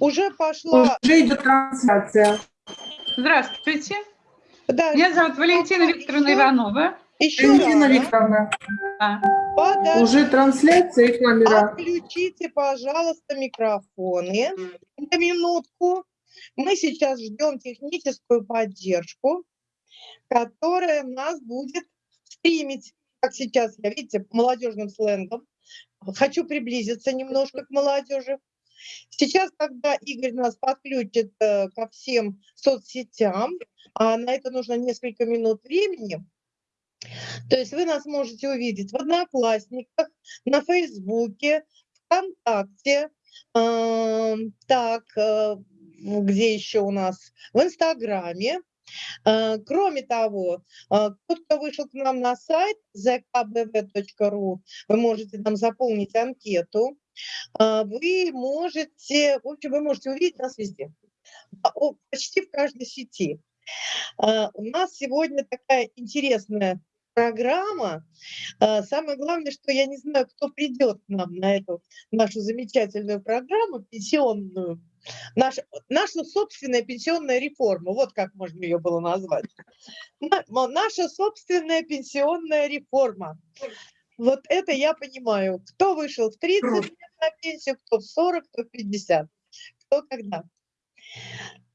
Уже пошла... Уже идет трансляция. Здравствуйте. Да, Меня зовут Валентина Викторовна еще- Иванова. Еще Валентина раз. Викторовна, А, Подождите. уже трансляция и камера. Отключите, пожалуйста, микрофоны на минутку. Мы сейчас ждем техническую поддержку, которая нас будет стримить, как сейчас, я видите, молодежным сленгом. Хочу приблизиться немножко к молодежи. Сейчас, когда Игорь нас подключит э, ко всем соцсетям, а на это нужно несколько минут времени, то есть вы нас можете увидеть в Одноклассниках, на Фейсбуке, ВКонтакте, эм, так, э, где еще у нас? В Инстаграме. Э, Кроме того, э, тот, кто вышел к нам на сайт zkbv.ru, вы можете там заполнить анкету, Э, вы можете, в общем, вы можете увидеть нас везде, А, почти в каждой сети. Э, У нас сегодня такая интересная программа. Самое главное, что я не знаю, кто придет к нам на эту нашу замечательную программу пенсионную. Наша, наша собственная пенсионная реформа, вот как можно ее было назвать. Наша собственная пенсионная реформа. Вот это я понимаю. Кто вышел в 30 лет на пенсию, кто в 40, кто в 50. Кто когда.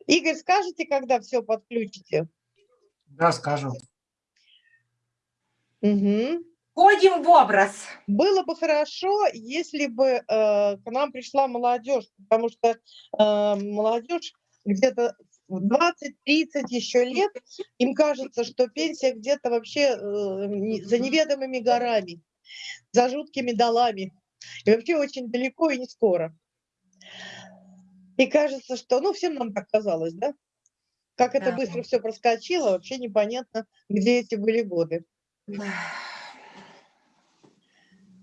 Игорь, скажете, когда все подключите? Да, скажу. Мгм. Входим в образ. Было бы хорошо, если бы э, к нам пришла молодежь, потому что э, молодежь где-то в 20-30 еще лет, им кажется, что пенсия где-то вообще э, не- за неведомыми горами, за жуткими долами, и вообще очень далеко и не скоро. И кажется, что, ну, всем нам так казалось, да? Как это Да. быстро все проскочило, вообще непонятно, где эти были годы.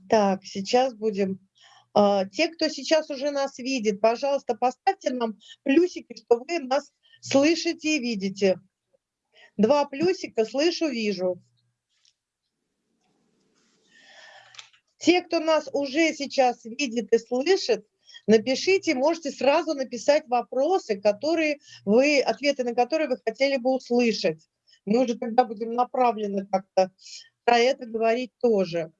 Так, сейчас будем. а, Те, кто сейчас уже нас видит, пожалуйста, поставьте нам плюсики, что вы нас слышите и видите. Два плюсика, слышу, вижу. Те, кто нас уже сейчас видит и слышит, напишите, можете сразу написать вопросы, которые вы, ответы на которые вы хотели бы услышать. Мы уже тогда будем направлены как-то про это говорить тоже.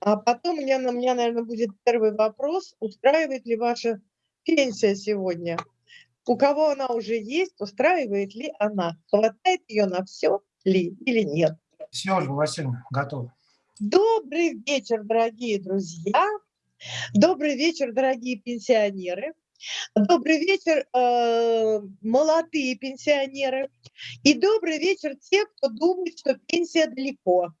А потом у меня, у меня, наверное, будет первый вопрос. Устраивает ли ваша пенсия сегодня? У кого она уже есть, устраивает ли она? Хватает ее на все ли или нет? Все, Ольга Васильевна, готов. Добрый вечер, дорогие друзья. Добрый вечер, дорогие пенсионеры. Добрый вечер, э, молодые пенсионеры. И добрый вечер те, кто думает, что пенсия далеко.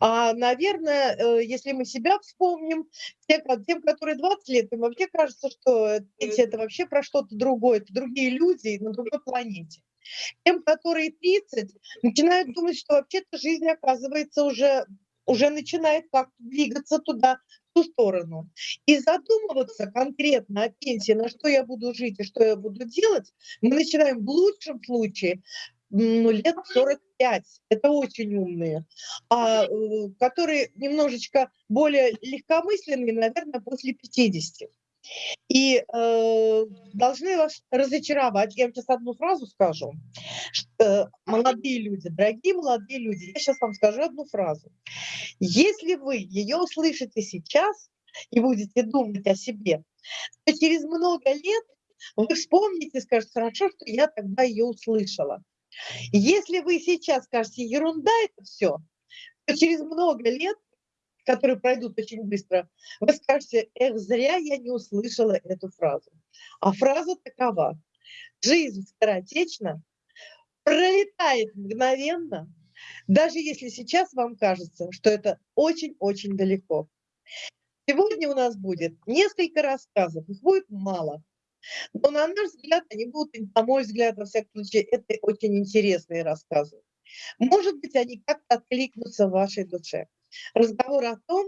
А, наверное, э, если мы себя вспомним, те, тем, которые 20 лет, им вообще кажется, что пенсия это вообще про что-то другое, это другие люди на другой планете. Тем, которые 30, начинают думать, что вообще-то жизнь, оказывается, уже, уже начинает как-то двигаться туда, в ту сторону. И задумываться конкретно о пенсии, на что я буду жить и что я буду делать, мы начинаем в лучшем случае ну, лет 45. Это очень умные. А э, которые немножечко более легкомысленные, наверное, после 50. И э, должны вас разочаровать. Я вам сейчас одну фразу скажу. Что, молодые люди, дорогие молодые люди, я сейчас вам скажу одну фразу. Если вы ее услышите сейчас и будете думать о себе, то через много лет вы вспомните и скажете, хорошо, что я тогда ее услышала. Если вы сейчас скажете, ерунда это все, то через много лет, которые пройдут очень быстро, вы скажете, эх, зря я не услышала эту фразу. А фраза такова. Жизнь скоротечна, пролетает мгновенно, даже если сейчас вам кажется, что это очень-очень далеко. Сегодня у нас будет несколько рассказов, их будет мало. Но на наш взгляд, они будут, на мой взгляд, во всяком случае, это очень интересные рассказы. Может быть, они как-то откликнутся в вашей душе. Разговор о том,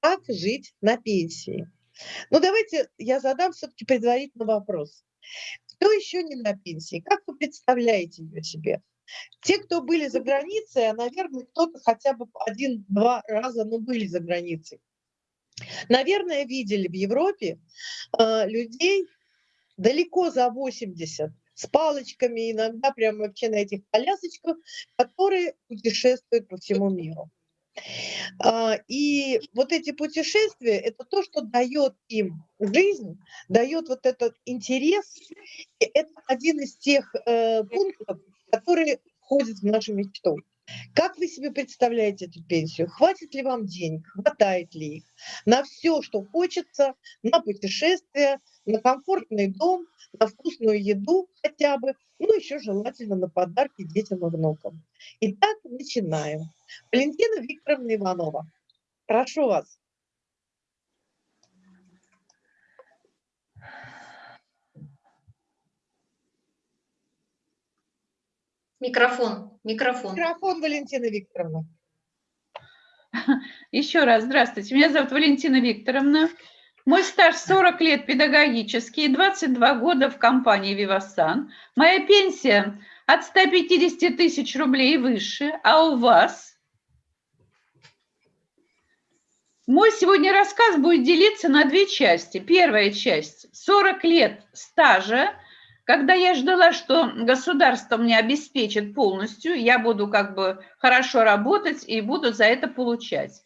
как жить на пенсии. Ну, давайте я задам все-таки предварительно вопрос. Кто еще не на пенсии? Как вы представляете ее себе? Те, кто были за границей, а, наверное, кто-то хотя бы один-два раза, ну, были за границей. наверное, видели в Европе э, людей далеко за 80, с палочками, иногда прямо вообще на этих колясочках, которые путешествуют по всему миру. А, и вот эти путешествия – это то, что дает им жизнь, дает вот этот интерес. И это один из тех э, пунктов, которые входят в нашу мечту. Как вы себе представляете эту пенсию? Хватит ли вам денег? Хватает ли их? На все, что хочется, на путешествия, на комфортный дом, на вкусную еду хотя бы, ну еще желательно на подарки детям и внукам. Итак, начинаем. Валентина Викторовна Иванова, прошу вас. Микрофон, микрофон. Микрофон, Валентина Викторовна. Еще раз, здравствуйте. Меня зовут Валентина Викторовна. Мой стаж 40 лет педагогический, 22 года в компании «Вивасан». Моя пенсия от 150 тысяч рублей выше. А у вас? Мой сегодня рассказ будет делиться на две части. Первая часть – 40 лет стажа когда я ждала, что государство мне обеспечит полностью, я буду как бы хорошо работать и буду за это получать.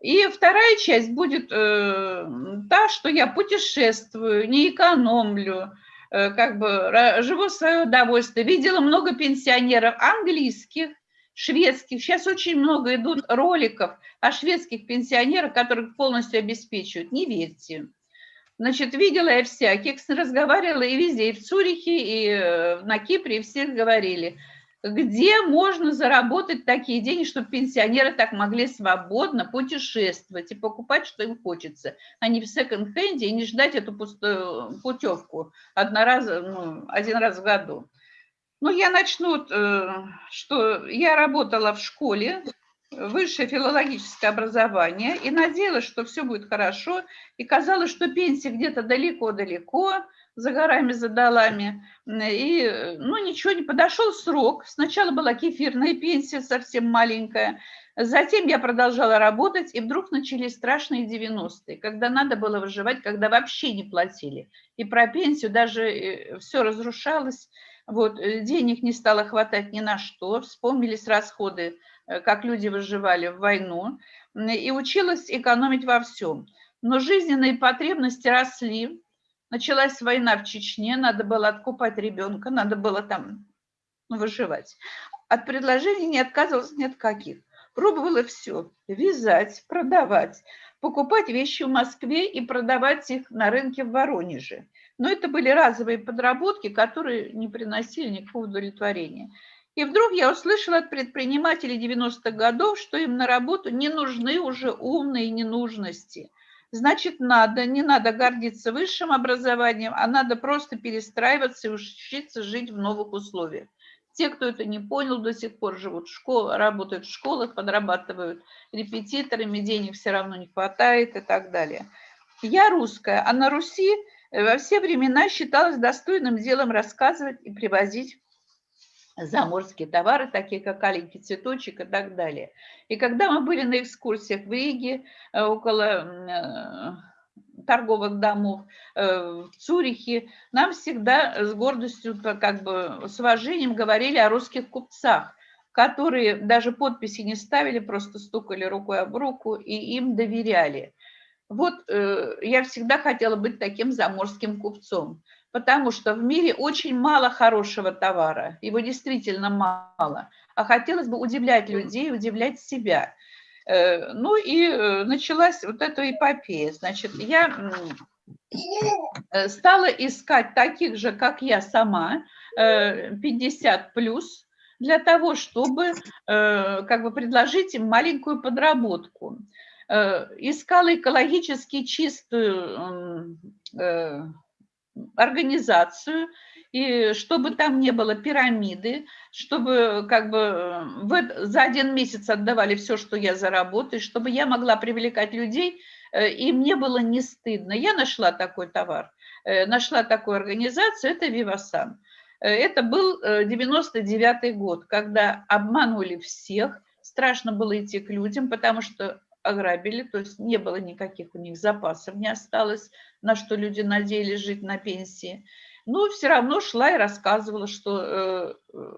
И вторая часть будет э, та, что я путешествую, не экономлю, э, как бы живу в свое удовольствие. Видела много пенсионеров английских, шведских. Сейчас очень много идут роликов о шведских пенсионерах, которых полностью обеспечивают. Не верьте. Значит, видела я всяких, разговаривала и везде, и в Цюрихе, и э, на Кипре, и всех говорили, где можно заработать такие деньги, чтобы пенсионеры так могли свободно путешествовать и покупать, что им хочется, а не в секонд-хенде и не ждать эту пустую путевку однораз, ну, один раз в году. Ну, я начну, э, что я работала в школе, высшее филологическое образование и надеялась, что все будет хорошо. И казалось, что пенсия где-то далеко-далеко, за горами, за долами. И, ну, ничего не подошел срок. Сначала была кефирная пенсия, совсем маленькая. Затем я продолжала работать, и вдруг начались страшные 90-е, когда надо было выживать, когда вообще не платили. И про пенсию даже э, все разрушалось. Вот, э, денег не стало хватать ни на что, вспомнились расходы Э, как люди выживали в войну, и училась экономить во всем. Но жизненные потребности росли. Началась война в Чечне, надо было откупать ребенка, надо было там выживать. От предложений не отказывалась ни от каких. Пробовала все – вязать, продавать, покупать вещи в Москве и продавать их на рынке в Воронеже. Но это были разовые подработки, которые не приносили никакого удовлетворения. И вдруг я услышала от предпринимателей 90-х годов, что им на работу не нужны уже умные ненужности. Значит, надо, не надо гордиться высшим образованием, а надо просто перестраиваться и учиться жить в новых условиях. Те, кто это не понял, до сих пор живут в школе, работают в школах, подрабатывают репетиторами, денег все равно не хватает и так далее. Я русская, а на Руси во все времена считалось достойным делом рассказывать и привозить заморские товары, такие как аленький цветочек и так далее. И когда мы были на экскурсиях в Риге, э, около э, торговых домов э, в Цюрихе, нам всегда с гордостью, как бы с уважением говорили о русских купцах, которые даже подписи не ставили, просто стукали рукой об руку и им доверяли. Вот я всегда хотела быть таким заморским купцом потому что в мире очень мало хорошего товара, его действительно мало, а хотелось бы удивлять людей, удивлять себя. Э, ну и э, началась вот эта эпопея. Значит, я э, стала искать таких же, как я сама, 50 плюс, для того, чтобы как бы предложить им маленькую подработку. Искала экологически чистую организацию, и чтобы там не было пирамиды, чтобы как бы в, за один месяц отдавали все, что я заработаю, чтобы я могла привлекать людей, э, и мне было не стыдно. Я нашла такой товар, э, нашла такую организацию, это Вивасан. Э, это был 99 год, когда обманули всех, страшно было идти к людям, потому что ограбили, то есть не было никаких у них запасов, не осталось, на что люди надеялись жить на пенсии. Но все равно шла и рассказывала, что э, э,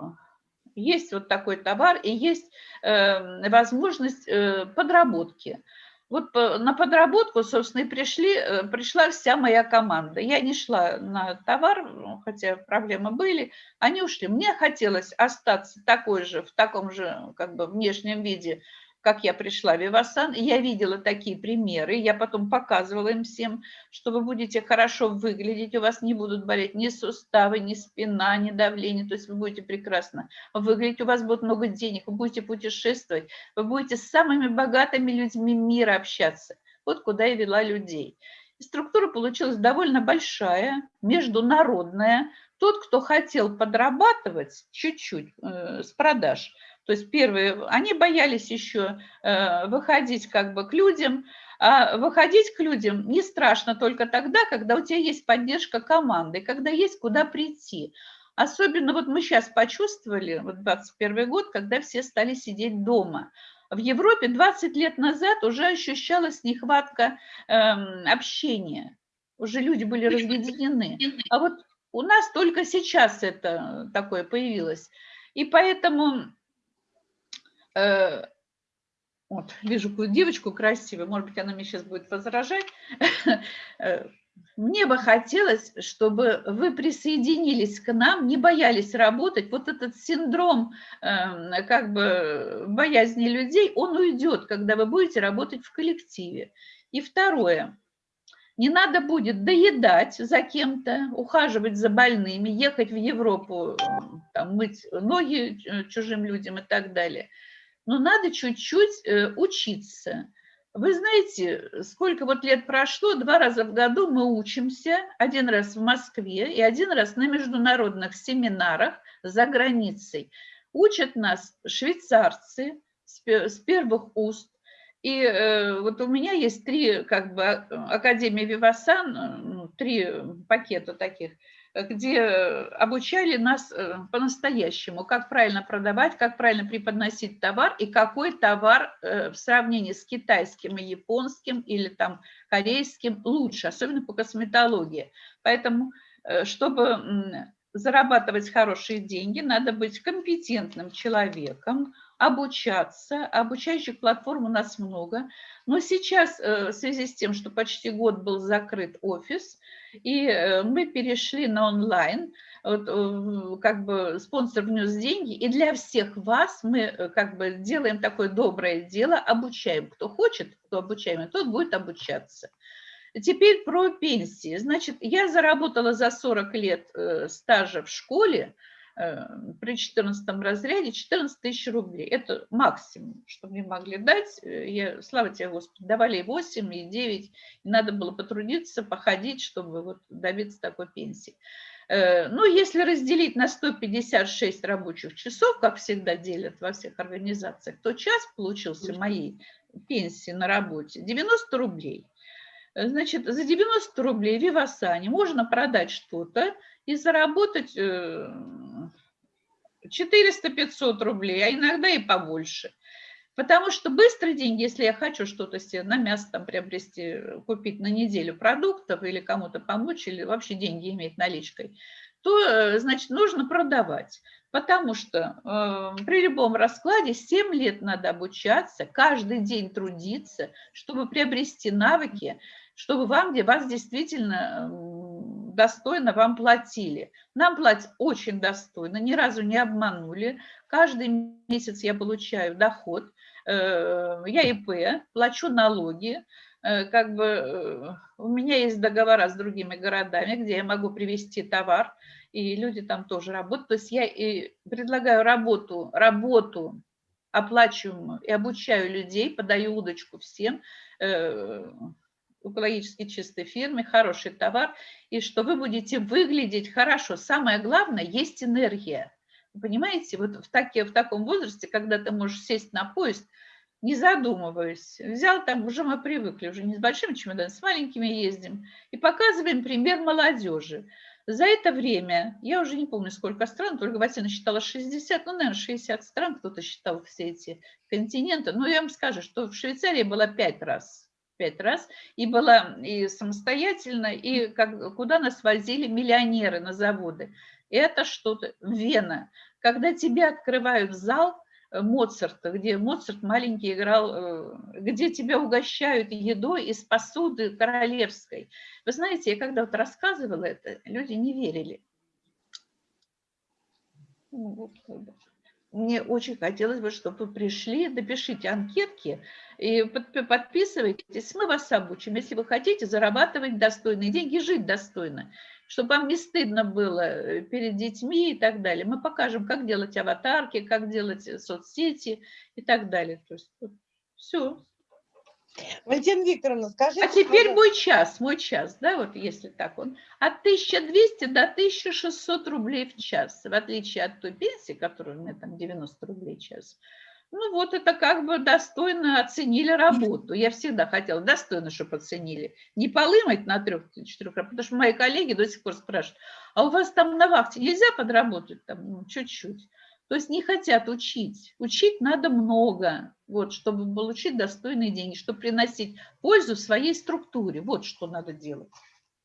есть вот такой товар и есть э, возможность подработки. Вот на подработку, собственно, и пришли, пришла вся моя команда. Я не шла на товар, хотя проблемы были, они ушли. Мне хотелось остаться такой же, в таком же как бы внешнем виде, как я пришла в Вивасан, я видела такие примеры, я потом показывала им всем, что вы будете хорошо выглядеть, у вас не будут болеть ни суставы, ни спина, ни давление, то есть вы будете прекрасно выглядеть, у вас будет много денег, вы будете путешествовать, вы будете с самыми богатыми людьми мира общаться. Вот куда я вела людей. И структура получилась довольно большая, международная. Тот, кто хотел подрабатывать чуть-чуть э, с продаж – то есть первые, они боялись еще э, выходить как бы к людям, а выходить к людям не страшно только тогда, когда у тебя есть поддержка команды, когда есть куда прийти. Особенно вот мы сейчас почувствовали, вот 21 год, когда все стали сидеть дома. В Европе 20 лет назад уже ощущалась нехватка э, общения. Уже люди были разъединены. А вот у нас только сейчас это такое появилось. И поэтому Э, вот, вижу какую девочку красивую, может быть, она мне сейчас будет возражать. Э, мне бы хотелось, чтобы вы присоединились к нам, не боялись работать. Вот этот синдром эм, как бы боязни людей, он уйдет, когда вы будете работать в коллективе. И второе, не надо будет доедать за кем-то, ухаживать за больными, ехать в Европу, там, мыть ноги э, чужим людям и так далее – но надо чуть-чуть э, учиться. Вы знаете, сколько вот лет прошло, два раза в году мы учимся, один раз в Москве и один раз на международных семинарах за границей. Учат нас швейцарцы с первых уст. И э, вот у меня есть три как бы а, Академии Вивасан, э, ну, три пакета таких – где обучали нас э, по-настоящему, как правильно продавать, как правильно преподносить товар и какой товар э, в сравнении с китайским и японским или там корейским лучше, особенно по косметологии. Поэтому, э, чтобы зарабатывать хорошие деньги, надо быть компетентным человеком, обучаться. Обучающих платформ у нас много. Но сейчас в связи с тем, что почти год был закрыт офис, и э, мы перешли на онлайн, вот, э, как бы спонсор внес деньги, и для всех вас мы э, как бы делаем такое доброе дело, обучаем. Кто хочет, кто обучаемый, тот будет обучаться. Теперь про пенсии. Значит, я заработала за 40 лет стажа в школе, Э, при 14 разряде 14 тысяч рублей. Это максимум, что мне могли дать. Э, я, слава тебе, Господи, давали и 8, и 9. И надо было потрудиться, походить, чтобы вот добиться такой пенсии. Э, ну, если разделить на 156 рабочих часов, как всегда делят во всех организациях, то час получился моей пенсии на работе 90 рублей. Значит, за 90 рублей Вивасане можно продать что-то и заработать 400-500 рублей, а иногда и побольше. Потому что быстрые деньги, если я хочу что-то себе на мясо там приобрести, купить на неделю продуктов или кому-то помочь, или вообще деньги иметь наличкой, то, э, значит, нужно продавать. Потому что э, при любом раскладе 7 лет надо обучаться, каждый день трудиться, чтобы приобрести навыки, чтобы вам, где вас действительно достойно вам платили. Нам платят очень достойно, ни разу не обманули. Каждый месяц я получаю доход, э, я ИП, плачу налоги, э, как бы э, у меня есть договора с другими городами, где я могу привезти товар, и люди там тоже работают. То есть я и предлагаю работу, работу оплачиваемую и обучаю людей, подаю удочку всем, экологически чистой фирме, хороший товар, и что вы будете выглядеть хорошо. Самое главное, есть энергия. понимаете, вот в, таки, в таком возрасте, когда ты можешь сесть на поезд, не задумываясь, взял там, уже мы привыкли, уже не с большими чемоданами, с маленькими ездим, и показываем пример молодежи. За это время, я уже не помню, сколько стран, только Василина считала 60, ну, наверное, 60 стран, кто-то считал все эти континенты. Но я вам скажу, что в Швейцарии было пять раз, пять раз, и была и самостоятельно, и как, куда нас возили миллионеры на заводы. Это что-то, Вена. Когда тебя открывают зал, Моцарта, где Моцарт маленький играл, э, где тебя угощают едой из посуды королевской. Вы знаете, я когда вот рассказывала это, люди не верили. Ну, мне очень хотелось бы, чтобы вы пришли, допишите анкетки и подписывайтесь, мы вас обучим. Если вы хотите зарабатывать достойные деньги, жить достойно чтобы вам не стыдно было э, перед детьми и так далее. Мы покажем, как делать аватарки, как делать э, соцсети и так далее. То есть все. Валентина Викторовна, скажите... А теперь мой час, мой час, да, вот если так он, от 1200 до 1600 рублей в час, в отличие от той пенсии, которая у меня там 90 рублей в час. Ну вот это как бы достойно оценили работу. Я всегда хотела достойно, чтобы оценили. Не полымать на трех-четырех потому что мои коллеги до сих пор спрашивают, а у вас там на вахте нельзя подработать там ну, чуть-чуть? То есть не хотят учить. Учить надо много, вот, чтобы получить достойные деньги, чтобы приносить пользу своей структуре. Вот что надо делать.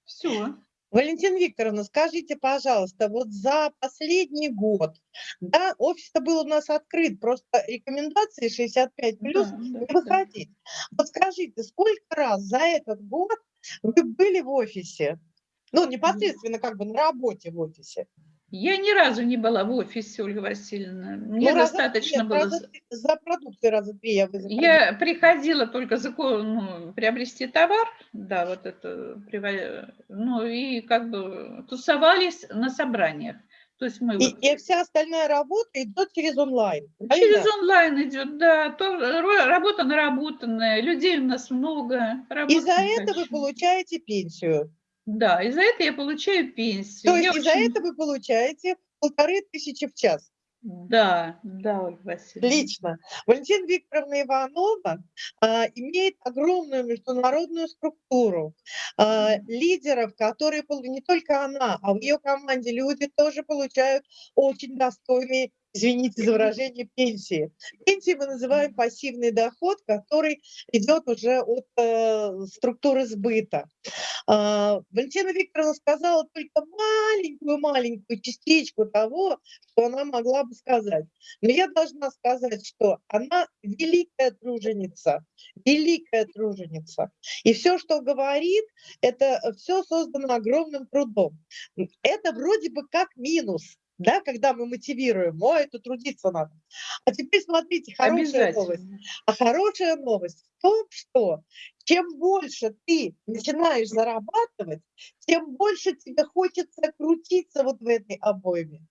Все. Валентина Викторовна, скажите, пожалуйста, вот за последний год, да, офис-то был у нас открыт, просто рекомендации 65 плюс да, не да, выходить. Да. Вот скажите, сколько раз за этот год вы были в офисе? Ну, непосредственно как бы на работе в офисе. Я ни разу не была в офисе, Ольга Васильевна. Мне ну, достаточно нет, было... Раза, за продукты раза три я вызывала. Я приходила только за, ну, приобрести товар, да, вот это, ну и как бы тусовались на собраниях. То есть мы и, вот... и вся остальная работа идет через онлайн. Правильно? Через онлайн идет, да. То, работа наработанная, людей у нас много. И за это вы получаете пенсию. Да, и за это я получаю пенсию. То есть я за очень... это вы получаете полторы тысячи в час? Да, да, Ольга Васильевна. Лично. Валентина Викторовна Иванова а, имеет огромную международную структуру а, лидеров, которые не только она, а в ее команде люди тоже получают очень достойные извините за выражение, пенсии. Пенсии мы называем пассивный доход, который идет уже от э, структуры сбыта. Э, Валентина Викторовна сказала только маленькую-маленькую частичку того, что она могла бы сказать. Но я должна сказать, что она великая труженица, великая труженица. И все, что говорит, это все создано огромным трудом. Это вроде бы как минус, да, когда мы мотивируем, ой, это трудиться надо. А теперь смотрите, хорошая новость. А хорошая новость в том, что чем больше ты начинаешь зарабатывать, тем больше тебе хочется крутиться вот в этой обойме.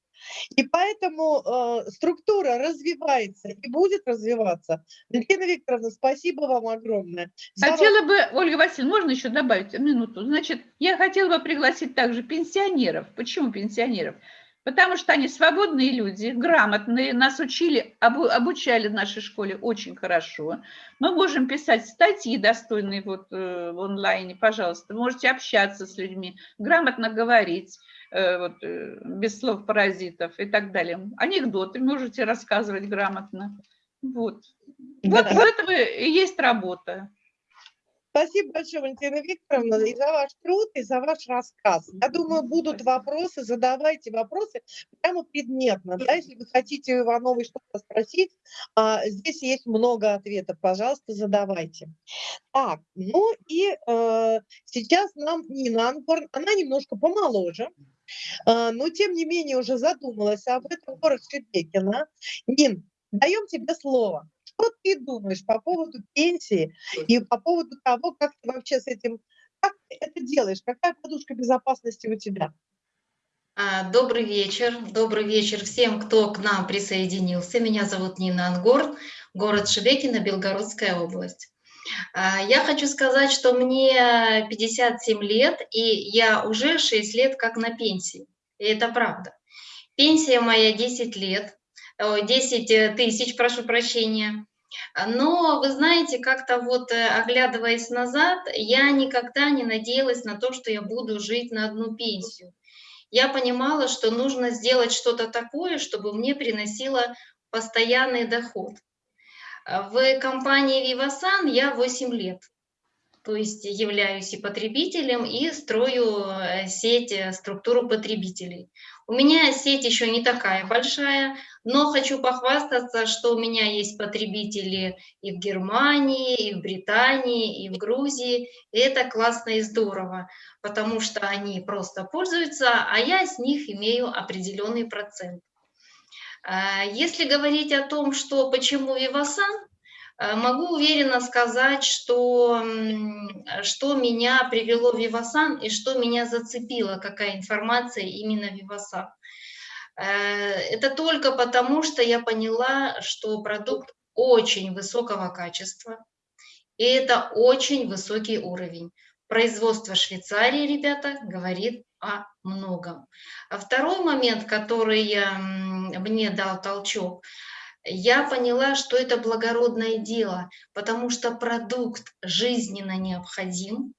И поэтому э, структура развивается и будет развиваться. Валентина Викторовна, спасибо вам огромное. Хотела бы, Ольга Васильевна, можно еще добавить минуту? Значит, я хотела бы пригласить также пенсионеров. Почему пенсионеров? Потому что они свободные люди, грамотные, нас учили, обучали в нашей школе очень хорошо. Мы можем писать статьи достойные вот э, в онлайне, пожалуйста. Можете общаться с людьми, грамотно говорить, э, вот, э, без слов паразитов и так далее. Анекдоты можете рассказывать грамотно. Вот. Вот в этом и есть работа. Спасибо большое, Валентина Викторовна, и за ваш труд, и за ваш рассказ. Я думаю, будут вопросы, задавайте вопросы прямо предметно. Да, если вы хотите у Ивановой что-то спросить, а, здесь есть много ответов, пожалуйста, задавайте. Так, ну и э, сейчас нам Нина Ангорн, она немножко помоложе, э, но тем не менее уже задумалась об этом, город Шебекина. Нин, даем тебе слово. Что ты думаешь по поводу пенсии и по поводу того, как ты вообще с этим, как ты это делаешь, какая подушка безопасности у тебя? А, добрый вечер, добрый вечер всем, кто к нам присоединился. Меня зовут Нина Ангорн, город Шебекино, Белгородская область. А, я хочу сказать, что мне 57 лет, и я уже 6 лет как на пенсии. И это правда. Пенсия моя 10 лет, 10 э, тысяч, прошу прощения. Но, вы знаете, как-то вот э, оглядываясь назад, я никогда не надеялась на то, что я буду жить на одну пенсию. я понимала, что нужно сделать что-то такое, чтобы мне приносило постоянный доход. В компании Vivasan я 8 лет то есть являюсь и потребителем, и строю э, сеть, э, структуру потребителей. У меня сеть еще не такая большая, но хочу похвастаться, что у меня есть потребители и в Германии, и в Британии, и в Грузии. И это классно и здорово, потому что они просто пользуются, а я с них имею определенный процент. А, если говорить о том, что почему Э, могу уверенно сказать, что, что меня привело в Вивасан и что меня зацепило, какая информация именно Вивасан. Э, это только потому, что я поняла, что продукт очень высокого качества, и это очень высокий уровень. Производство Швейцарии, ребята, говорит о многом. А второй момент, который мне дал толчок – я поняла, что это благородное дело, потому что продукт жизненно необходим,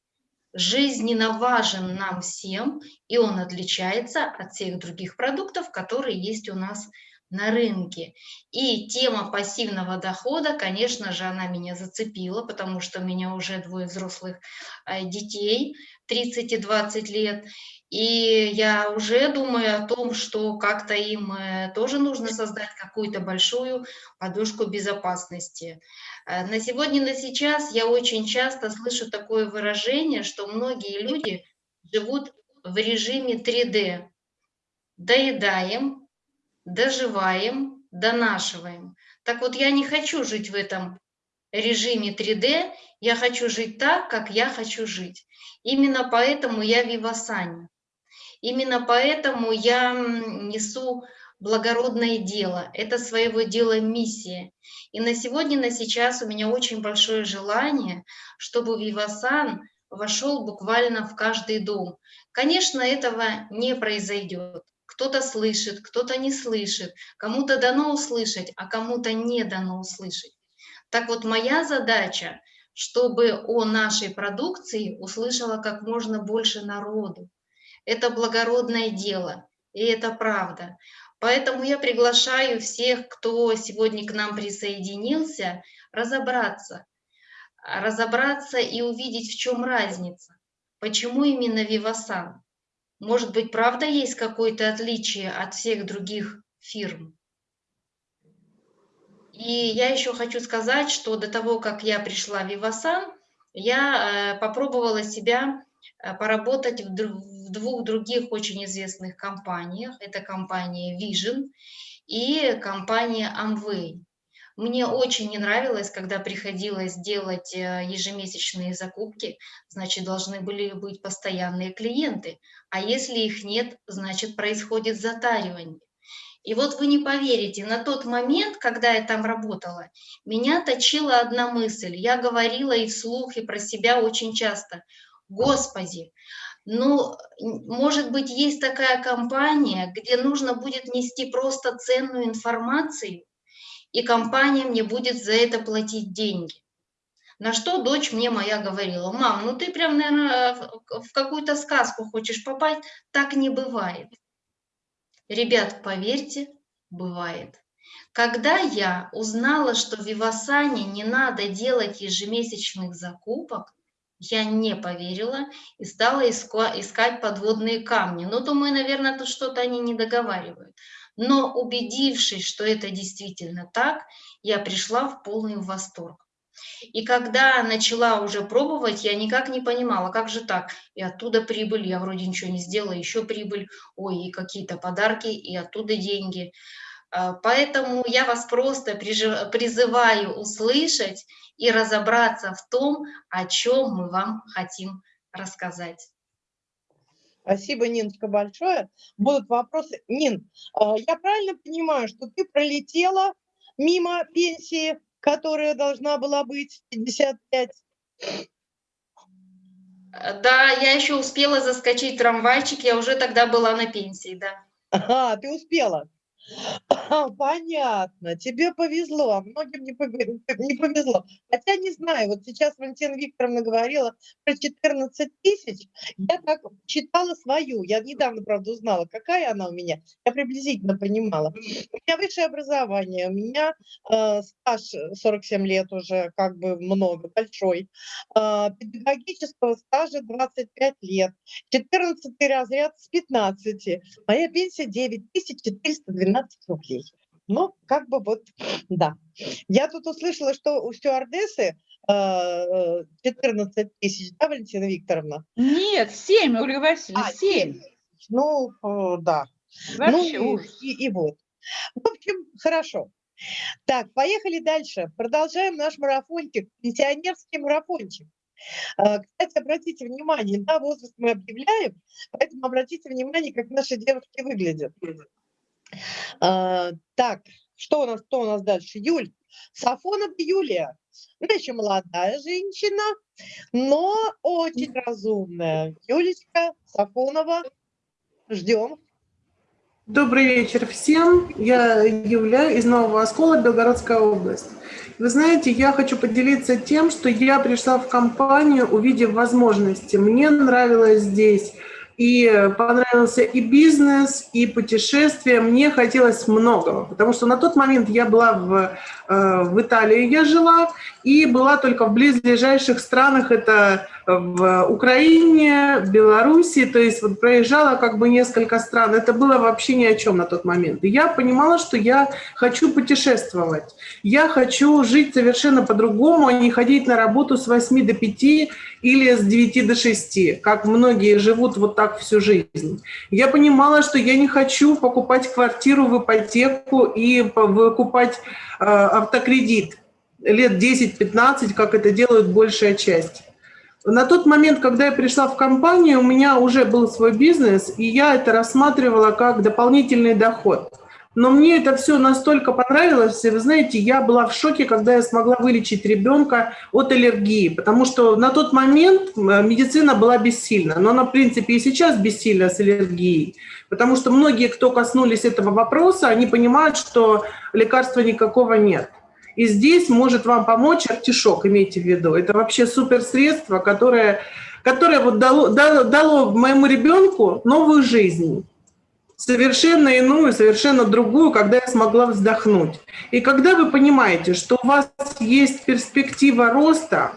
жизненно важен нам всем, и он отличается от всех других продуктов, которые есть у нас на рынке. И тема пассивного дохода, конечно же, она меня зацепила, потому что у меня уже двое взрослых э, детей, 30 и 20 лет, и я уже думаю о том, что как-то им э, тоже нужно создать какую-то большую подушку безопасности. Э, на сегодня, на сейчас я очень часто слышу такое выражение, что многие люди живут в режиме 3D. Доедаем, доживаем, донашиваем. Так вот, я не хочу жить в этом режиме 3D, я хочу жить так, как я хочу жить. Именно поэтому я вивасани. Именно поэтому я несу благородное дело. Это своего дела миссия. И на сегодня, на сейчас у меня очень большое желание, чтобы Вивасан вошел буквально в каждый дом. Конечно, этого не произойдет. Кто-то слышит, кто-то не слышит, кому-то дано услышать, а кому-то не дано услышать. Так вот, моя задача, чтобы о нашей продукции услышало как можно больше народу. Это благородное дело, и это правда. Поэтому я приглашаю всех, кто сегодня к нам присоединился, разобраться. Разобраться и увидеть, в чем разница. Почему именно Вивасан? Может быть, правда есть какое-то отличие от всех других фирм? И я еще хочу сказать, что до того, как я пришла в Вивасан, я э, попробовала себя э, поработать в в двух других очень известных компаниях. Это компания Vision и компания Amway. Мне очень не нравилось, когда приходилось делать э, ежемесячные закупки, значит, должны были быть постоянные клиенты. А если их нет, значит, происходит затаривание. И вот вы не поверите, на тот момент, когда я там работала, меня точила одна мысль. Я говорила и вслух, и про себя очень часто. Господи, ну, может быть, есть такая компания, где нужно будет нести просто ценную информацию, и компания мне будет за это платить деньги. На что дочь мне моя говорила, мам, ну ты прям, наверное, в какую-то сказку хочешь попасть, так не бывает. Ребят, поверьте, бывает. Когда я узнала, что в Вивасане не надо делать ежемесячных закупок, я не поверила и стала искать подводные камни. Но думаю, наверное, тут что-то они не договаривают. Но убедившись, что это действительно так, я пришла в полный восторг. И когда начала уже пробовать, я никак не понимала, как же так, и оттуда прибыль, я вроде ничего не сделала, еще прибыль, ой, и какие-то подарки, и оттуда деньги. А, поэтому я вас просто призываю услышать и разобраться в том, о чем мы вам хотим рассказать. Спасибо, Ниночка, большое. Будут вопросы. Нин, а, я правильно понимаю, что ты пролетела мимо пенсии, которая должна была быть 55? Да, я еще успела заскочить в трамвайчик, я уже тогда была на пенсии, да. Ага, ты успела. Понятно, тебе повезло, а многим не, пове- не повезло. Хотя не знаю, вот сейчас Валентина Викторовна говорила про 14 тысяч, я так читала свою, я недавно, правда, узнала, какая она у меня, я приблизительно понимала. У меня высшее образование, у меня э, стаж 47 лет уже, как бы много, большой, э, педагогического стажа 25 лет, 14 разряд с 15, моя пенсия 9412 рублей. Ну, как бы вот, да. Я тут услышала, что у стюардессы э, 14 тысяч, да, Валентина Викторовна? Нет, 7, Ольга Васильевна, А, 7. Ну, э, да. Вообще ну, ужас. и, и, вот. В общем, хорошо. Так, поехали дальше. Продолжаем наш марафончик, пенсионерский марафончик. Э, Кстати, обратите внимание, да, возраст мы объявляем, поэтому обратите внимание, как наши девушки выглядят. А, Так, что у нас, кто у нас дальше? Юль. Сафонова Юлия. Она еще молодая женщина, но очень разумная. Юлечка Сафонова, ждем. Добрый вечер всем. Я Юля из Нового Оскола, Белгородская область. Вы знаете, я хочу поделиться тем, что я пришла в компанию, увидев возможности. Мне нравилось здесь и понравился и бизнес, и путешествия. Мне хотелось многого, потому что на тот момент я была в, э, в Италии, я жила, и была только в близлежащих странах, это в Украине, в Белоруссии, то есть вот проезжала как бы несколько стран. Это было вообще ни о чем на тот момент. Я понимала, что я хочу путешествовать. Я хочу жить совершенно по-другому, а не ходить на работу с 8 до 5 или с 9 до 6, как многие живут вот так всю жизнь. Я понимала, что я не хочу покупать квартиру в ипотеку и выкупать э, автокредит лет 10-15, как это делают большая часть. На тот момент, когда я пришла в компанию, у меня уже был свой бизнес, и я это рассматривала как дополнительный доход. Но мне это все настолько понравилось, и вы знаете, я была в шоке, когда я смогла вылечить ребенка от аллергии, потому что на тот момент медицина была бессильна, но она, в принципе, и сейчас бессильна с аллергией, потому что многие, кто коснулись этого вопроса, они понимают, что лекарства никакого нет. И здесь может вам помочь артишок, имейте в виду. Это вообще супер средство, которое, которое вот дало, дало, дало моему ребенку новую жизнь совершенно иную, совершенно другую, когда я смогла вздохнуть. И когда вы понимаете, что у вас есть перспектива роста,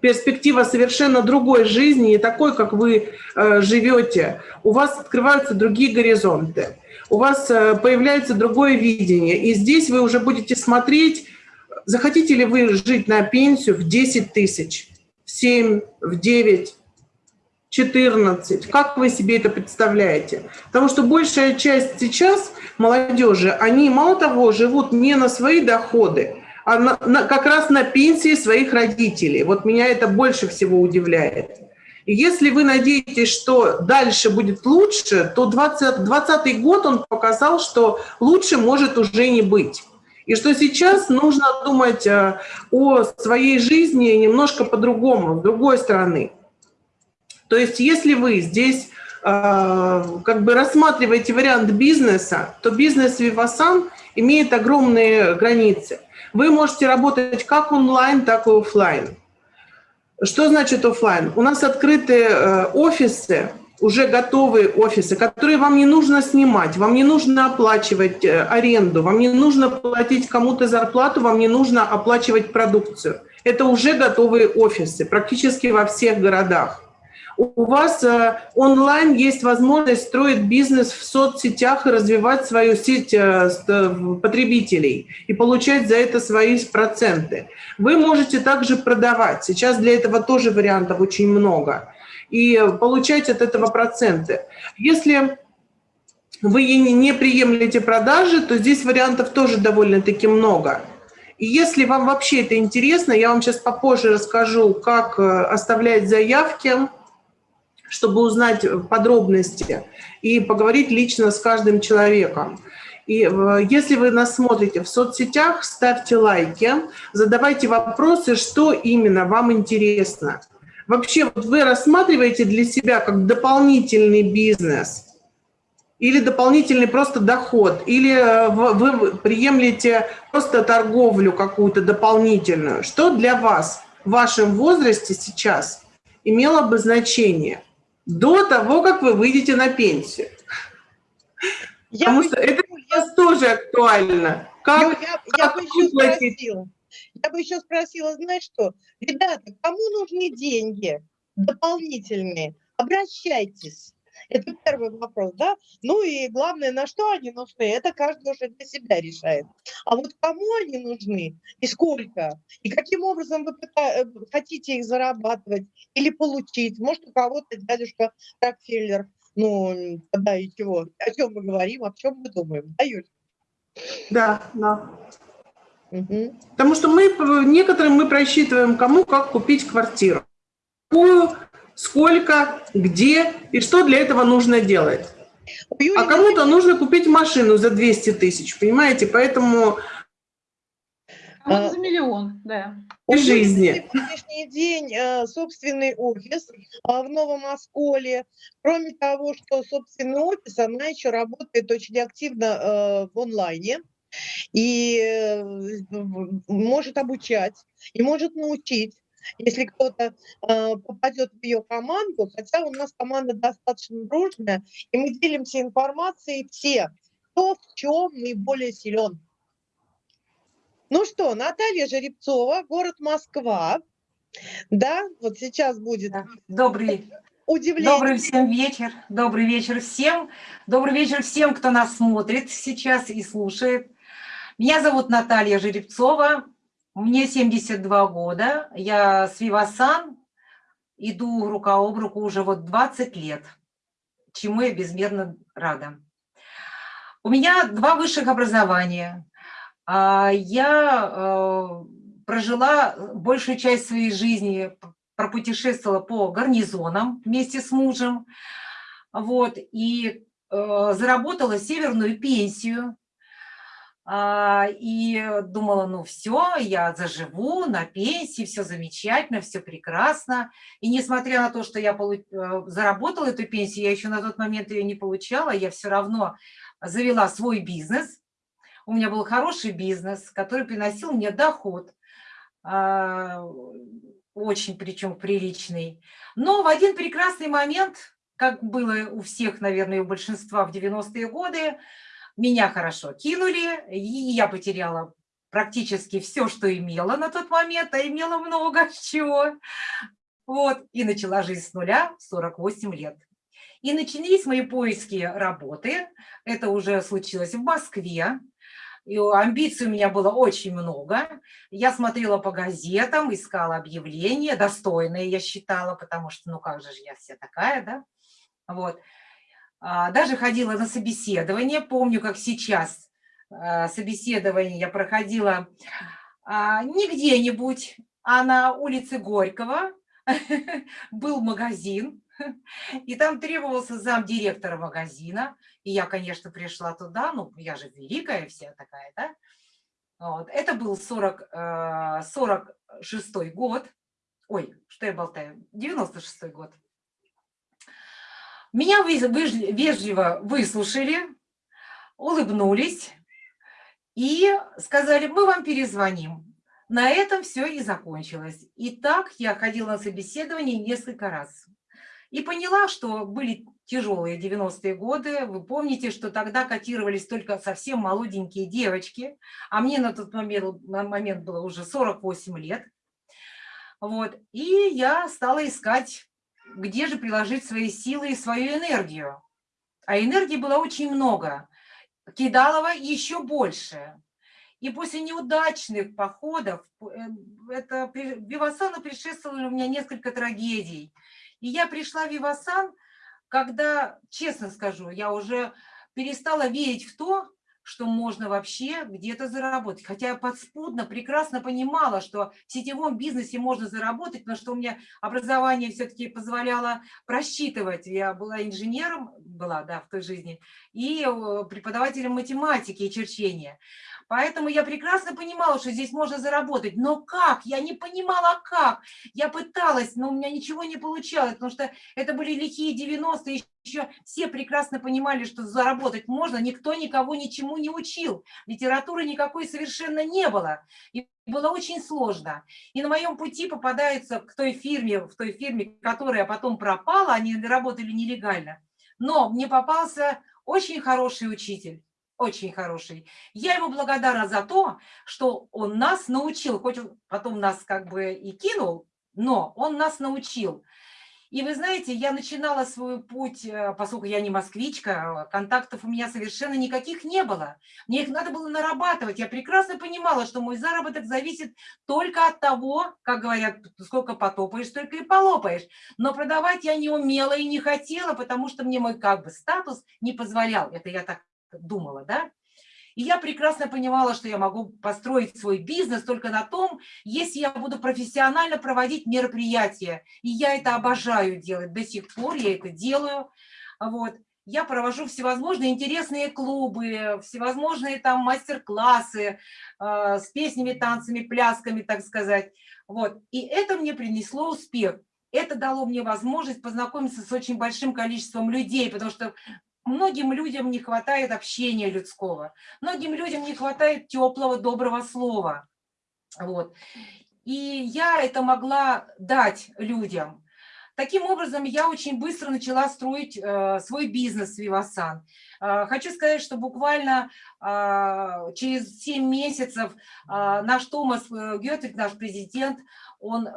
перспектива совершенно другой жизни, не такой, как вы э, живете, у вас открываются другие горизонты у вас э, появляется другое видение. И здесь вы уже будете смотреть, захотите ли вы жить на пенсию в 10 тысяч, в 7, в 9, 14. Как вы себе это представляете? Потому что большая часть сейчас молодежи, они мало того живут не на свои доходы, а на, на, как раз на пенсии своих родителей. Вот меня это больше всего удивляет. Если вы надеетесь, что дальше будет лучше, то 2020 год он показал, что лучше может уже не быть. И что сейчас нужно думать э, о своей жизни немножко по-другому, с другой стороны. То есть если вы здесь э, как бы рассматриваете вариант бизнеса, то бизнес Vivasan имеет огромные границы. Вы можете работать как онлайн, так и офлайн. Что значит офлайн? У нас открытые э, офисы, уже готовые офисы, которые вам не нужно снимать, вам не нужно оплачивать э, аренду, вам не нужно платить кому-то зарплату, вам не нужно оплачивать продукцию. Это уже готовые офисы практически во всех городах у вас э, онлайн есть возможность строить бизнес в соцсетях и развивать свою сеть э, потребителей и получать за это свои проценты. Вы можете также продавать. Сейчас для этого тоже вариантов очень много. И получать от этого проценты. Если вы не приемлете продажи, то здесь вариантов тоже довольно-таки много. И если вам вообще это интересно, я вам сейчас попозже расскажу, как э, оставлять заявки, чтобы узнать подробности и поговорить лично с каждым человеком. И э, если вы нас смотрите в соцсетях, ставьте лайки, задавайте вопросы, что именно вам интересно. Вообще, вот вы рассматриваете для себя как дополнительный бизнес или дополнительный просто доход, или э, вы приемлете просто торговлю какую-то дополнительную. Что для вас в вашем возрасте сейчас имело бы значение до того, как вы выйдете на пенсию? Я Потому что это я... тоже актуально. Как, я, как я бы еще спросила, я бы еще спросила, знаешь что, ребята, кому нужны деньги дополнительные? Обращайтесь. Это первый вопрос, да? Ну и главное, на что они нужны, это каждый уже для себя решает. А вот кому они нужны и сколько, и каким образом вы э, хотите их зарабатывать или получить. Может, у кого-то дядюшка Рокфеллер, ну, да и чего, о чем мы говорим, о чем мы думаем, да, Юль? Да, да. Угу. Потому что мы, некоторым мы просчитываем, кому как купить квартиру. Какую, сколько, где и что для этого нужно делать. А кому-то нужно купить машину за 200 тысяч, понимаете? Поэтому... А за миллион, да. И жизни. На сегодняшний день э, собственный офис а, в Новом Осколе. Кроме того, что собственный офис, она еще работает очень активно э, в онлайне и э, может обучать, и может научить. Если кто-то э, попадет в ее команду, хотя у нас команда достаточно дружная, и мы делимся информацией все, кто в чем наиболее силен. Ну что, Наталья Жеребцова, город Москва. Да, вот сейчас будет. Добрый, удивление. Добрый всем вечер. Добрый вечер всем. Добрый вечер всем, кто нас смотрит сейчас и слушает. Меня зовут Наталья Жеребцова. Мне 72 года. Я с Вивасан. Иду рука об руку уже вот 20 лет, чему я безмерно рада. У меня два высших образования. А, я э, прожила большую часть своей жизни, пропутешествовала по гарнизонам вместе с мужем, вот, и э, заработала северную пенсию, и думала, ну все, я заживу на пенсии, все замечательно, все прекрасно. И несмотря на то, что я э, заработала эту пенсию, я еще на тот момент ее не получала, я все равно завела свой бизнес, у меня был хороший бизнес, который приносил мне доход, а, очень причем приличный. Но в один прекрасный момент, как было у всех, наверное, у большинства в 90-е годы, меня хорошо кинули, и я потеряла практически все, что имела на тот момент, а имела много чего. Вот, и начала жизнь с нуля 48 лет. И начались мои поиски работы. Это уже случилось в Москве. И амбиций у меня было очень много. Я смотрела по газетам, искала объявления, достойные я считала, потому что, ну как же я вся такая, да? Вот. А, даже ходила на собеседование, помню, как сейчас а, собеседование я проходила а, не где-нибудь, а на улице Горького был магазин, и там требовался зам директора магазина, и я, конечно, пришла туда, ну, я же великая вся такая, да. Вот. Это был 40, 46 э, год, ой, что я болтаю, 96 год. Меня вежливо выслушали, улыбнулись и сказали, мы вам перезвоним. На этом все и закончилось. И так я ходила на собеседование несколько раз. И поняла, что были тяжелые 90-е годы. Вы помните, что тогда котировались только совсем молоденькие девочки, а мне на тот момент, на момент было уже 48 лет. Вот. И я стала искать, где же приложить свои силы и свою энергию. А энергии было очень много. Кидалова еще больше. И после неудачных походов, э, это Вивасану предшествовало у меня несколько трагедий. И я пришла в Вивасан, когда, честно скажу, я уже перестала верить в то, что можно вообще где-то заработать. Хотя я подспудно прекрасно понимала, что в сетевом бизнесе можно заработать, но что у меня образование все-таки позволяло просчитывать. Я была инженером, была, да, в той жизни, и э, преподавателем математики и черчения. Поэтому я прекрасно понимала, что здесь можно заработать. Но как? Я не понимала, как. Я пыталась, но у меня ничего не получалось, потому что это были лихие 90-е, еще все прекрасно понимали, что заработать можно, никто никого ничему не учил. Литературы никакой совершенно не было. И было очень сложно. И на моем пути попадается к той фирме, в той фирме, которая потом пропала, они работали нелегально. Но мне попался очень хороший учитель очень хороший. Я ему благодарна за то, что он нас научил, хоть он потом нас как бы и кинул, но он нас научил. И вы знаете, я начинала свой путь, э, поскольку я не москвичка, контактов у меня совершенно никаких не было. Мне их надо было нарабатывать. Я прекрасно понимала, что мой заработок зависит только от того, как говорят, сколько потопаешь, столько и полопаешь. Но продавать я не умела и не хотела, потому что мне мой как бы статус не позволял. Это я так думала, да? И я прекрасно понимала, что я могу построить свой бизнес только на том, если я буду профессионально проводить мероприятия. И я это обожаю делать, до сих пор я это делаю. Вот. Я провожу всевозможные интересные клубы, всевозможные там мастер-классы э, с песнями, танцами, плясками, так сказать. Вот. И это мне принесло успех. Это дало мне возможность познакомиться с очень большим количеством людей, потому что Многим людям не хватает общения людского, многим людям не хватает теплого, доброго слова. Вот. И я это могла дать людям. Таким образом, я очень быстро начала строить э, свой бизнес Вивасан. Э, хочу сказать, что буквально э, через 7 месяцев э, наш Томас э, Гетвик, наш президент, он э,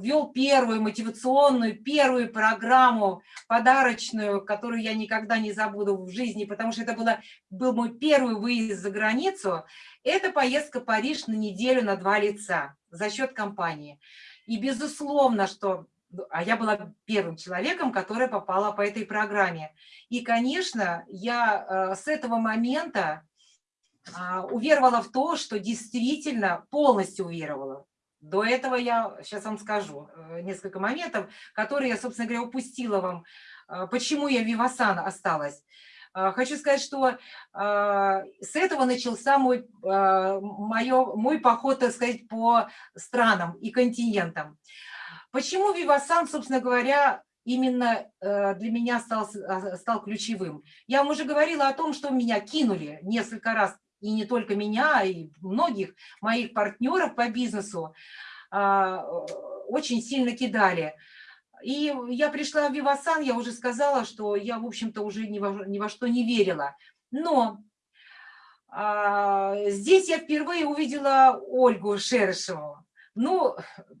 ввел первую мотивационную, первую программу подарочную, которую я никогда не забуду в жизни, потому что это было, был мой первый выезд за границу. Это поездка в Париж на неделю на два лица за счет компании. И безусловно, что ну, а я была первым человеком, который попала по этой программе. И, конечно, я э, с этого момента а, уверовала в то, что действительно полностью уверовала. До этого я сейчас вам скажу э, несколько моментов, которые я, собственно говоря, упустила вам. Э, почему я Вивасан осталась? Э, хочу сказать, что с этого начался мой, мое, мой поход, так сказать, по странам и континентам. Почему Вивасан, собственно говоря, именно для меня стал, стал ключевым? Я вам уже говорила о том, что меня кинули несколько раз и не только меня, и многих моих партнеров по бизнесу а, очень сильно кидали. И я пришла в Вивасан, я уже сказала, что я, в общем-то, уже ни во, ни во что не верила. Но а, здесь я впервые увидела Ольгу Шерешеву. Ну,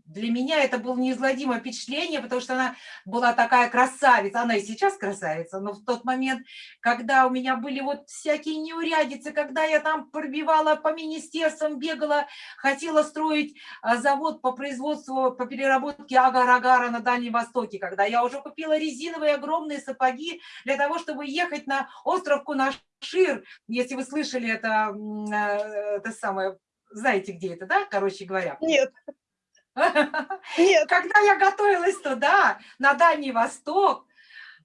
для меня это было неизгладимое впечатление, потому что она была такая красавица, она и сейчас красавица, но в тот момент, когда у меня были вот всякие неурядицы, когда я там пробивала по министерствам, бегала, хотела строить а, завод по производству, по переработке агар-агара на Дальнем Востоке, когда я уже купила резиновые огромные сапоги для того, чтобы ехать на остров Кунашир, если вы слышали это, э, это самое знаете, где это, да, короче говоря? Нет. Нет. Когда я готовилась туда, на Дальний Восток,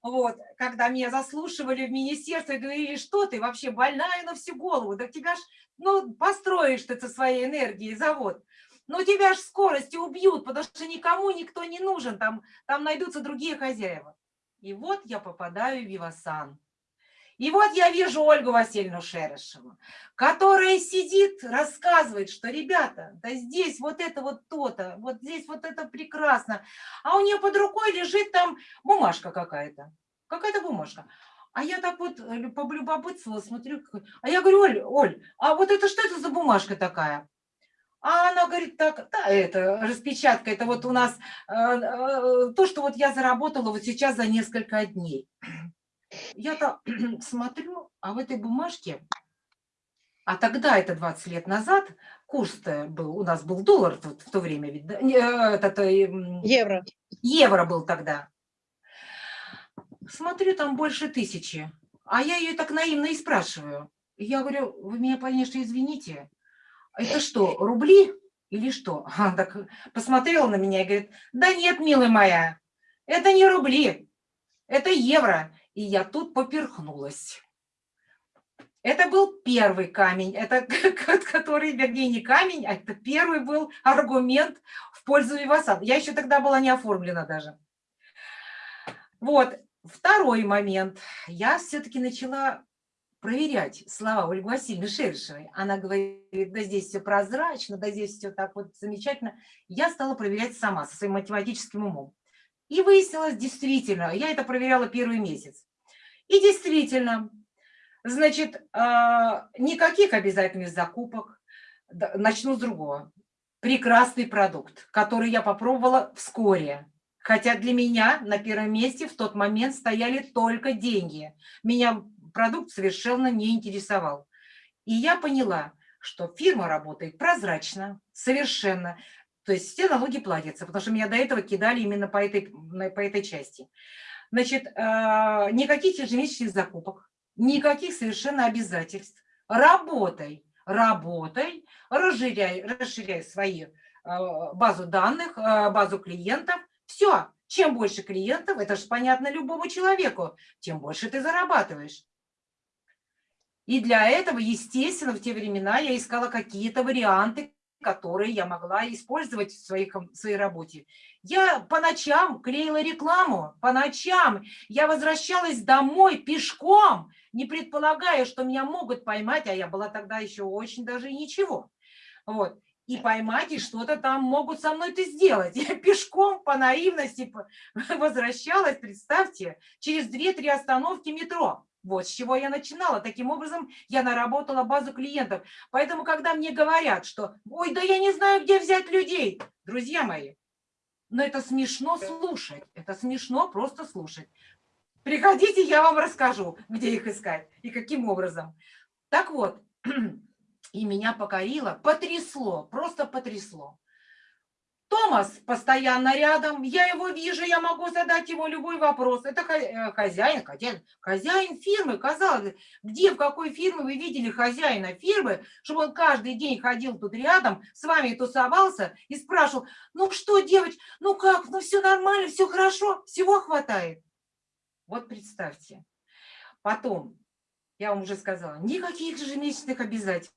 вот, когда меня заслушивали в министерстве, говорили, что ты вообще больная на всю голову, да тебя ж, ну, построишь ты со своей энергией завод, но тебя ж скорости убьют, потому что никому никто не нужен, там, там найдутся другие хозяева. И вот я попадаю в Вивасан. И вот я вижу Ольгу Васильевну Шерешеву, которая сидит, рассказывает, что, ребята, да здесь вот это вот то-то, вот здесь вот это прекрасно, а у нее под рукой лежит там бумажка какая-то, какая-то бумажка. А я так вот э, полюбопытствовала, смотрю, а я говорю, Оль, Оль, а вот это что это за бумажка такая? А она говорит, так, да, это распечатка, это вот у нас э, э, то, что вот я заработала вот сейчас за несколько дней я-то смотрю, а в этой бумажке, а тогда, это 20 лет назад, курс-то был, у нас был доллар в, в то время, ведь, да? Э, этот, евро. Евро был тогда. Смотрю, там больше тысячи. А я ее так наивно и спрашиваю. Я говорю, вы меня, конечно, извините, это что, рубли или что? Она так посмотрела на меня и говорит, да нет, милая моя, это не рубли, это евро. И я тут поперхнулась. Это был первый камень, это который, вернее, не камень, а это первый был аргумент в пользу Вивасан. Я еще тогда была не оформлена даже. Вот, второй момент. Я все-таки начала проверять слова Ольги Васильевны Шершевой. Она говорит, да здесь все прозрачно, да здесь все так вот замечательно. Я стала проверять сама, со своим математическим умом. И выяснилось, действительно, я это проверяла первый месяц. И действительно, значит, а, никаких обязательных закупок. Начну с другого. Прекрасный продукт, который я попробовала вскоре. Хотя для меня на первом месте в тот момент стояли только деньги. Меня продукт совершенно не интересовал. И я поняла, что фирма работает прозрачно, совершенно. То есть все налоги платятся, потому что меня до этого кидали именно по этой, по этой части. Значит, а, никаких ежемесячных закупок, никаких совершенно обязательств. Работай, работай, расширяй, расширяй свои а, базу данных, а, базу клиентов. Все, чем больше клиентов, это же понятно любому человеку, тем больше ты зарабатываешь. И для этого, естественно, в те времена я искала какие-то варианты, которые я могла использовать в, своей в своей работе. Я по ночам клеила рекламу, по ночам я возвращалась домой пешком, не предполагая, что меня могут поймать, а я была тогда еще очень даже ничего. Вот. И поймать, и что-то там могут со мной это сделать. Я пешком по наивности возвращалась, представьте, через 2-3 остановки метро. Вот с чего я начинала. Таким образом, я наработала базу клиентов. Поэтому, когда мне говорят, что «Ой, да я не знаю, где взять людей», друзья мои, но это смешно слушать. Это смешно просто слушать. Приходите, я вам расскажу, где их искать и каким образом. Так вот, и меня покорило, потрясло, просто потрясло. Томас постоянно рядом, я его вижу, я могу задать ему любой вопрос. Это э, хозяин, хозяин, хозяин фирмы, казалось, где, в какой фирме вы видели хозяина фирмы, чтобы он каждый день ходил тут рядом, с вами тусовался и спрашивал, ну что, девочка, ну как, ну все нормально, все хорошо, всего хватает. Вот представьте. Потом, я вам уже сказала, никаких ежемесячных обязательств.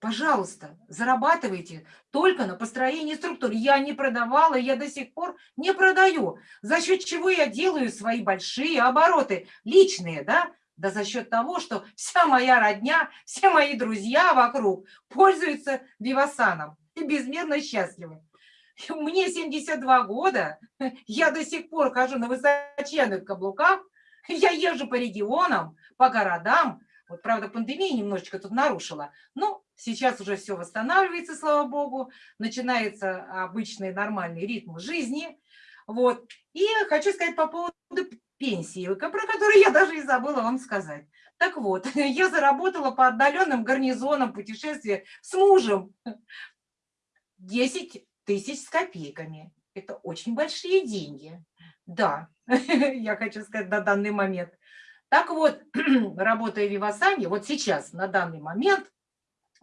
Пожалуйста, зарабатывайте только на построении структур. Я не продавала, я до сих пор не продаю. За счет чего я делаю свои большие обороты, личные, да? Да за счет того, что вся моя родня, все мои друзья вокруг пользуются Вивасаном и безмерно счастливы. Мне 72 года, я до сих пор хожу на высоченных каблуках, я езжу по регионам, по городам. Вот, правда, пандемия немножечко тут нарушила, но Сейчас уже все восстанавливается, слава богу, начинается обычный нормальный ритм жизни. Вот. И хочу сказать по поводу пенсии, про которую я даже и забыла вам сказать. Так вот, я заработала по отдаленным гарнизонам путешествия с мужем 10 тысяч с копейками. Это очень большие деньги. Да, я хочу сказать на данный момент. Так вот, работая в Вивасане, вот сейчас, на данный момент,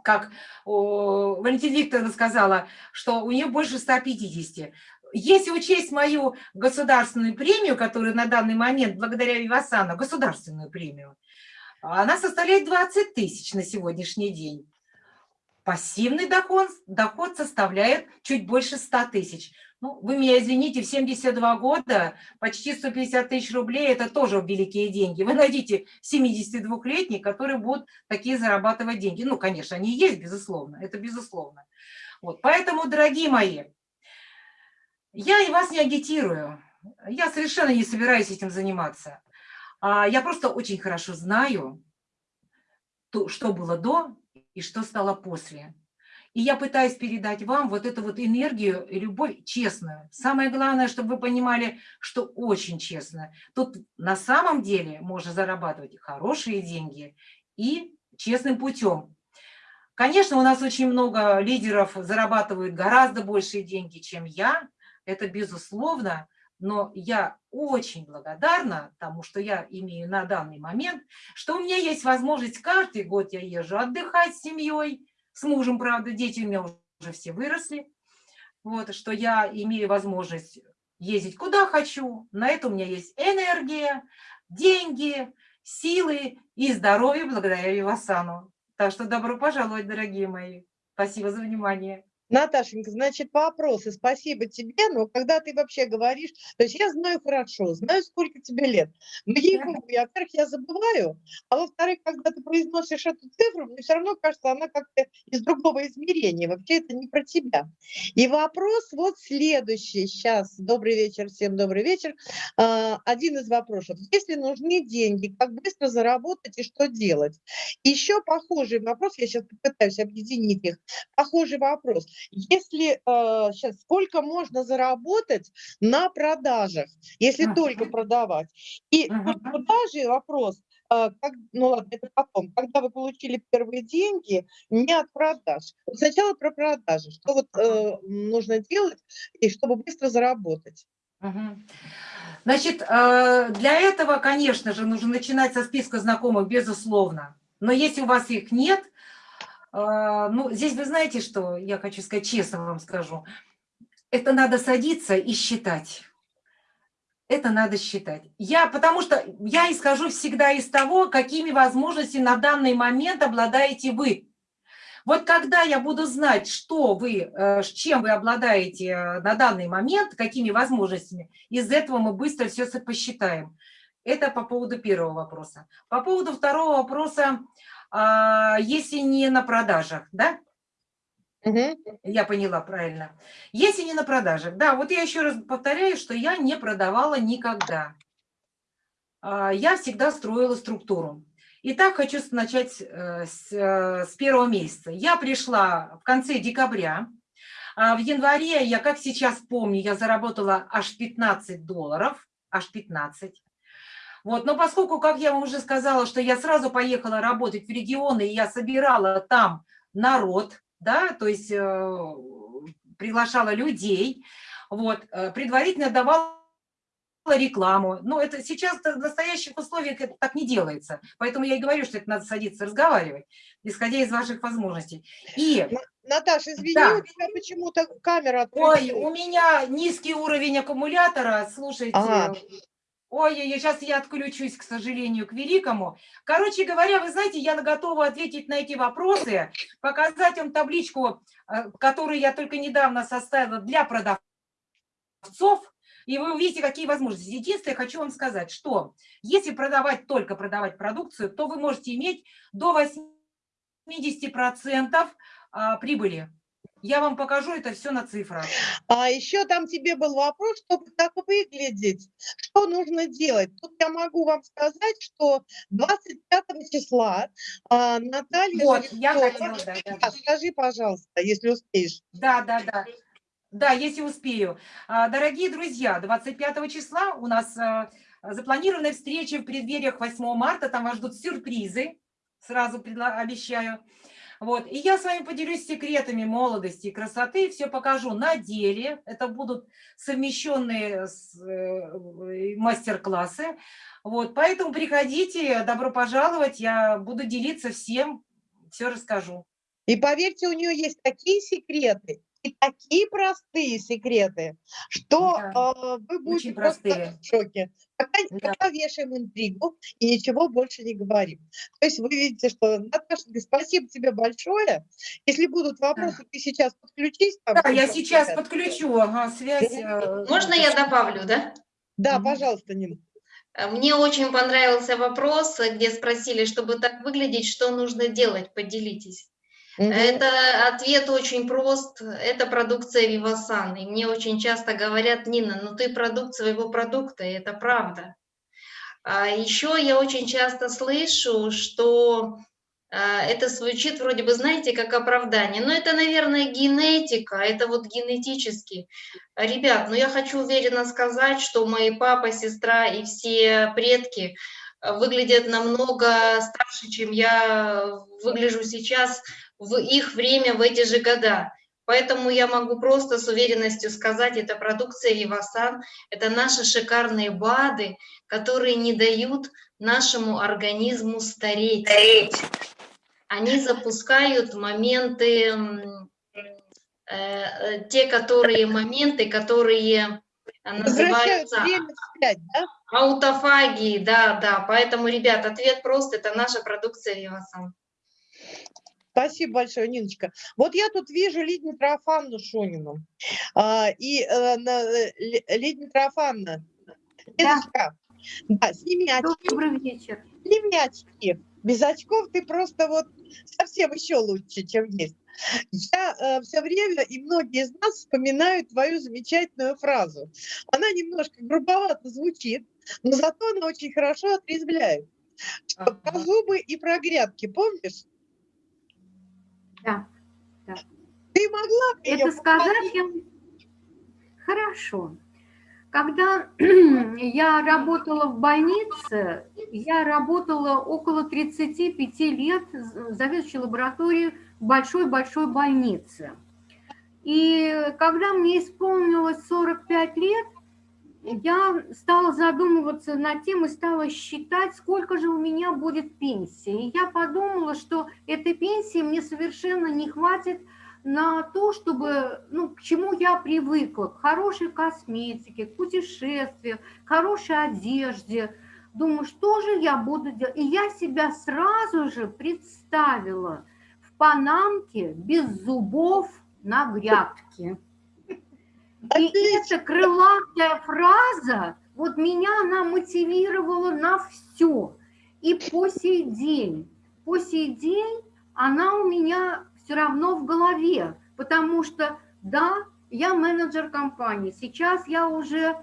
как Валентина Викторовна сказала, что у нее больше 150. Если учесть мою государственную премию, которую на данный момент, благодаря Вивасану, государственную премию, она составляет 20 тысяч на сегодняшний день. Пассивный доход, доход составляет чуть больше 100 тысяч. Ну, вы меня извините, в 72 года почти 150 тысяч рублей – это тоже великие деньги. Вы найдите 72-летних, которые будут такие зарабатывать деньги. Ну, конечно, они есть, безусловно, это безусловно. Вот, поэтому, дорогие мои, я и вас не агитирую. Я совершенно не собираюсь этим заниматься. А я просто очень хорошо знаю, что было до и что стало после. И я пытаюсь передать вам вот эту вот энергию любовь честную. Самое главное, чтобы вы понимали, что очень честно. Тут на самом деле можно зарабатывать хорошие деньги и честным путем. Конечно, у нас очень много лидеров зарабатывают гораздо большие деньги, чем я. Это безусловно. Но я очень благодарна тому, что я имею на данный момент, что у меня есть возможность каждый год я езжу отдыхать с семьей, с мужем, правда, дети у меня уже все выросли, вот, что я имею возможность ездить куда хочу, на это у меня есть энергия, деньги, силы и здоровье благодаря Вивасану. Так что добро пожаловать, дорогие мои. Спасибо за внимание. Наташенька, значит, вопросы. Спасибо тебе, но когда ты вообще говоришь, то есть я знаю хорошо, знаю, сколько тебе лет, но ей я, во-первых, я забываю, а во-вторых, когда ты произносишь эту цифру, мне все равно кажется, она как-то из другого измерения, вообще это не про тебя. И вопрос вот следующий, сейчас, добрый вечер, всем добрый вечер. А, один из вопросов, если нужны деньги, как быстро заработать и что делать? Еще похожий вопрос, я сейчас попытаюсь объединить их, похожий вопрос. Если э, сейчас сколько можно заработать на продажах, если только продавать? И uh-huh. тут продажи вопрос, э, как, ну ладно, это потом, когда вы получили первые деньги, не от продаж. Вот сначала про продажи, что вот э, нужно делать, и чтобы быстро заработать. Значит, э, для этого, конечно же, нужно начинать со списка знакомых, безусловно. Но если у вас их нет, ну, здесь вы знаете, что я хочу сказать, честно вам скажу. Это надо садиться и считать. Это надо считать. Я, потому что я исхожу всегда из того, какими возможностями на данный момент обладаете вы. Вот когда я буду знать, что вы, э, чем вы обладаете э, на данный момент, какими возможностями, из этого мы быстро все посчитаем. Это по поводу первого вопроса. По поводу второго вопроса, а, если не на продажах, да? Угу. Я поняла правильно. Если не на продажах, да, вот я еще раз повторяю, что я не продавала никогда. А, я всегда строила структуру. Итак, хочу начать э, с, э, с первого месяца. Я пришла в конце декабря. А в январе, я как сейчас помню, я заработала аж 15 долларов, аж 15. Вот, но поскольку, как я вам уже сказала, что я сразу поехала работать в регионы, и я собирала там народ, да, то есть э, приглашала людей, вот, э, предварительно давала рекламу. Но это сейчас в настоящих условиях это так не делается. Поэтому я и говорю, что это надо садиться разговаривать, исходя из ваших возможностей. И Наташа, извини, да. у тебя почему-то камера отключилась. Ой, у меня низкий уровень аккумулятора, слушайте, ага. Ой, сейчас я отключусь, к сожалению, к великому. Короче говоря, вы знаете, я готова ответить на эти вопросы, показать вам табличку, э, которую я только недавно составила для продавцов, и вы увидите, какие возможности. Единственное, хочу вам сказать, что если продавать, только продавать продукцию, то вы можете иметь до 80% а, прибыли. Я вам покажу это все на цифрах. А еще там тебе был вопрос, чтобы так выглядеть, что нужно делать. Тут я могу вам сказать, что 25 числа а, Наталья... Вот, я хотела, да, да. Скажи, пожалуйста, если успеешь. Да, да, да. Да, если успею. А, дорогие друзья, 25 числа у нас а, запланированы встречи в преддвериях 8 марта, там вас ждут сюрпризы, сразу обещаю. Вот. И я с вами поделюсь секретами молодости и красоты, все покажу на деле. Это будут совмещенные э, мастер-классы. Вот. Поэтому приходите, добро пожаловать, я буду делиться всем, все расскажу. И поверьте, у нее есть такие секреты, и такие простые секреты, что да, э, вы будете просто простые. в шоке. Пока, да. пока вешаем интригу и ничего больше не говорим. То есть вы видите, что, Наташа, спасибо тебе большое. Если будут вопросы, да. ты сейчас подключись. Там, да, я сейчас связь. подключу, ага, связь. Э, Можно я добавлю, да? Да, угу. пожалуйста, Нина. Э, мне очень понравился вопрос, где спросили, чтобы так выглядеть, что нужно делать, поделитесь. Это ответ очень прост. Это продукция Вивасан. И мне очень часто говорят, Нина, ну ты продукт своего продукта, и это правда. А еще я очень часто слышу, что а, это звучит вроде бы, знаете, как оправдание. Но это, наверное, генетика, это вот генетически. Ребят, ну я хочу уверенно сказать, что мои папа, сестра и все предки выглядят намного старше, чем я выгляжу сейчас в их время, в эти же года. Поэтому я могу просто с уверенностью сказать, это продукция Вивасан, это наши шикарные БАДы, которые не дают нашему организму стареть. стареть. Они запускают моменты, э, э, те которые моменты, которые называются... вспять, да? Аутофагии, да, да. Поэтому, ребят, ответ прост, это наша продукция Вивасан. Спасибо большое, Ниночка. Вот я тут вижу Лидию Трофанну Шунину. А, и э, э Лидия Трофанна, Лидочка, да. да, сними очки. Добрый вечер. Сними очки. Без очков ты просто вот совсем еще лучше, чем есть. Я э, все время, и многие из нас вспоминают твою замечательную фразу. Она немножко грубовато звучит, но зато она очень хорошо отрезвляет. Ага. Про зубы и про грядки, помнишь? Да, да. Ты могла Это сказать я... Хорошо. Когда я работала в больнице, я работала около 35 лет заведующей лабораторией в большой-большой больнице. И когда мне исполнилось 45 лет, я стала задумываться над тем и стала считать, сколько же у меня будет пенсии. И я подумала, что этой пенсии мне совершенно не хватит на то, чтобы, ну, к чему я привыкла, к хорошей косметике, к путешествию, к хорошей одежде. Думаю, что же я буду делать? И я себя сразу же представила в панамке без зубов на грядке. И эта крылатая фраза, вот меня она мотивировала на все. И по сей день, по сей день она у меня все равно в голове, потому что, да, я менеджер компании, сейчас я уже,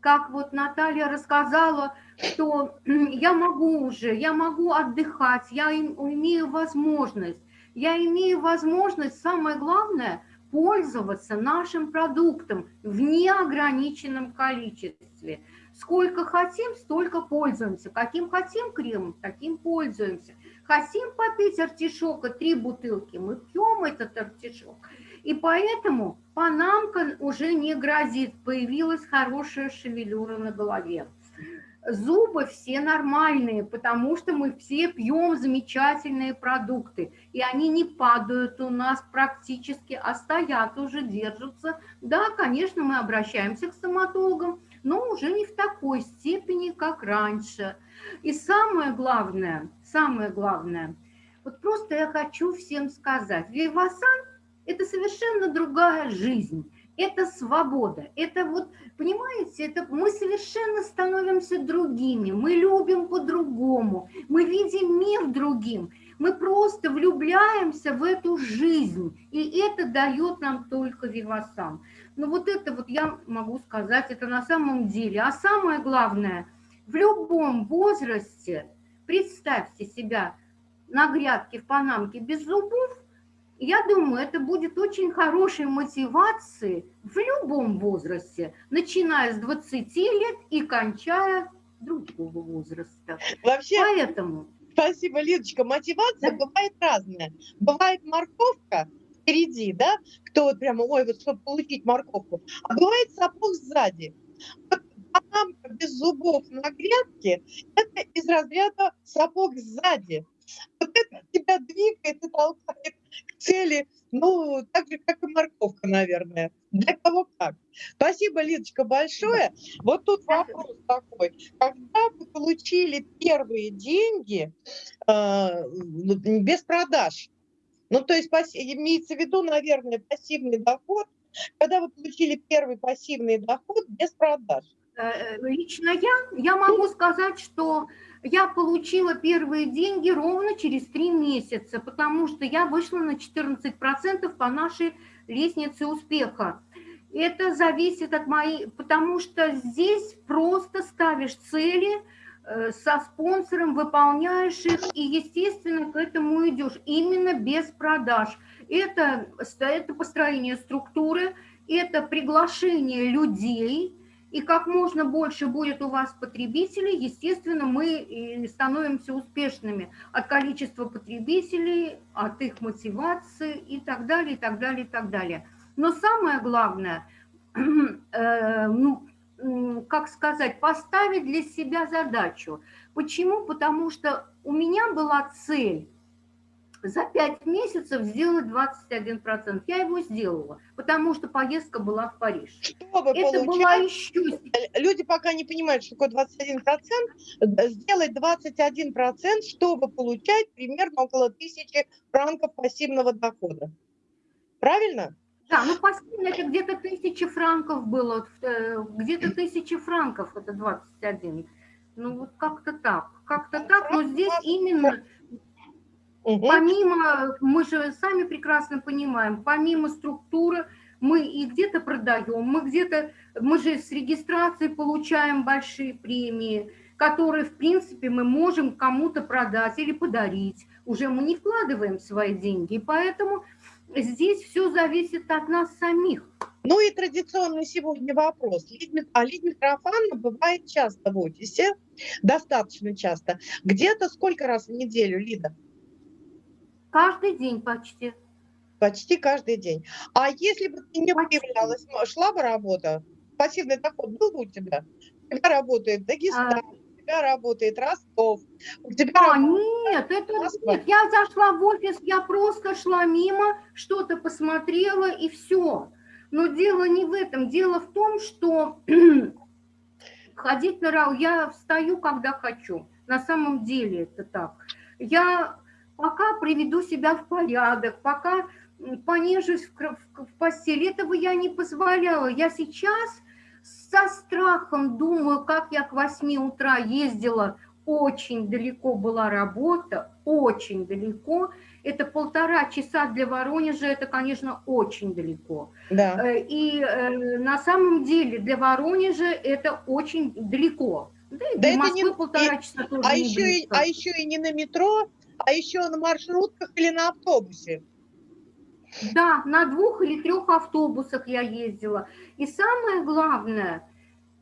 как вот Наталья рассказала, что я могу уже, я могу отдыхать, я имею возможность, я имею возможность, самое главное – пользоваться нашим продуктом в неограниченном количестве. Сколько хотим, столько пользуемся. Каким хотим кремом, таким пользуемся. Хотим попить артишока, три бутылки, мы пьем этот артишок. И поэтому панамка уже не грозит, появилась хорошая шевелюра на голове зубы все нормальные, потому что мы все пьем замечательные продукты, и они не падают у нас практически, а стоят уже, держатся. Да, конечно, мы обращаемся к стоматологам, но уже не в такой степени, как раньше. И самое главное, самое главное, вот просто я хочу всем сказать, Вивасан – это совершенно другая жизнь это свобода, это вот, понимаете, это мы совершенно становимся другими, мы любим по-другому, мы видим мир другим, мы просто влюбляемся в эту жизнь, и это дает нам только Вивасан. Но вот это вот я могу сказать, это на самом деле. А самое главное, в любом возрасте, представьте себя на грядке в Панамке без зубов, я думаю, это будет очень хорошей мотивацией в любом возрасте, начиная с 20 лет и кончая другого возраста. Вообще, Поэтому... Спасибо, Лидочка. Мотивация да? бывает разная. Бывает морковка впереди, да, кто вот прямо, ой, вот чтобы получить морковку, а бывает сапог сзади. Вот бананка без зубов на грядке – это из разряда сапог сзади. Вот это тебя двигает и толкает цели, ну, так же, как и морковка, наверное. Для кого как. Спасибо, Лидочка, большое. Вот тут вопрос такой. Когда вы получили первые деньги э, без продаж? Ну, то есть имеется в виду, наверное, пассивный доход, когда вы получили первый пассивный доход без продаж? Э, э, лично я, я могу сказать, что я получила первые деньги ровно через три месяца, потому что я вышла на 14% по нашей лестнице успеха. Это зависит от моей, потому что здесь просто ставишь цели э, со спонсором, выполняешь их и, естественно, к этому идешь именно без продаж. Это, это построение структуры, это приглашение людей, и как можно больше будет у вас потребителей, естественно, мы становимся успешными от количества потребителей, от их мотивации и так далее, и так далее, и так далее. Но самое главное, э, ну, как сказать, поставить для себя задачу. Почему? Потому что у меня была цель за 5 месяцев сделать 21%. Я его сделала, потому что поездка была в Париж. Чтобы Это получать, была еще... люди пока не понимают, что такое 21%, э, сделать 21%, чтобы получать примерно около тысячи франков пассивного дохода. Правильно? Да, ну пассивно это где-то тысяча франков было, э, где-то тысяча франков это 21. Ну вот как-то так, как-то так, но здесь именно Угу. Помимо, мы же сами прекрасно понимаем, помимо структуры, мы и где-то продаем, мы где-то, мы же с регистрацией получаем большие премии, которые, в принципе, мы можем кому-то продать или подарить. Уже мы не вкладываем свои деньги, поэтому здесь все зависит от нас самих. Ну и традиционный сегодня вопрос. А Лидия Митрофановна бывает часто в офисе, достаточно часто. Где-то сколько раз в неделю, Лида? Каждый день почти. Почти каждый день. А если бы ты не Почти. появлялась, м- шла бы работа? Пассивный доход был бы у тебя? У тебя работает Дагестан, у тебя работает Ростов, у тебя А, работает нет, это Москва. нет. Я зашла в офис, я просто шла мимо, что-то посмотрела и все. Но дело не в этом. Дело в том, что ходить на рау, я встаю, когда хочу. На самом деле это так. Я пока приведу себя в порядок, пока понежусь в, в- постели, этого я не позволяла. Я сейчас со страхом думаю, как я к 8 утра ездила очень далеко была работа, очень далеко. Это полтора часа для Воронежа, это, конечно, очень далеко. Да. Э, И э, на самом деле для Воронежа это очень далеко. Да, Да это Москвы не- полтора часа тоже А не еще, и, а еще и не на метро, а еще на маршрутках или на автобусе. Да, на двух или трех автобусах я ездила. И самое главное,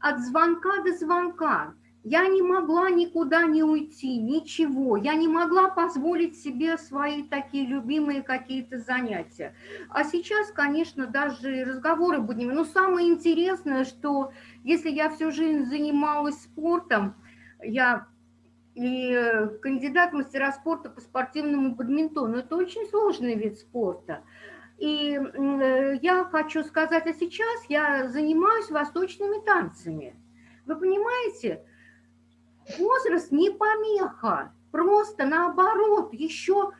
от звонка до звонка. Я не могла никуда не уйти, ничего. Я не могла позволить себе свои такие любимые какие-то занятия. А сейчас, конечно, даже разговоры будем. Но самое интересное, что если я всю жизнь занималась спортом, я и э, кандидат в мастера спорта по спортивному бадминтону. Это очень сложный вид спорта. И э, я хочу сказать, а сейчас я занимаюсь восточными танцами. Вы понимаете, возраст не помеха, просто наоборот, еще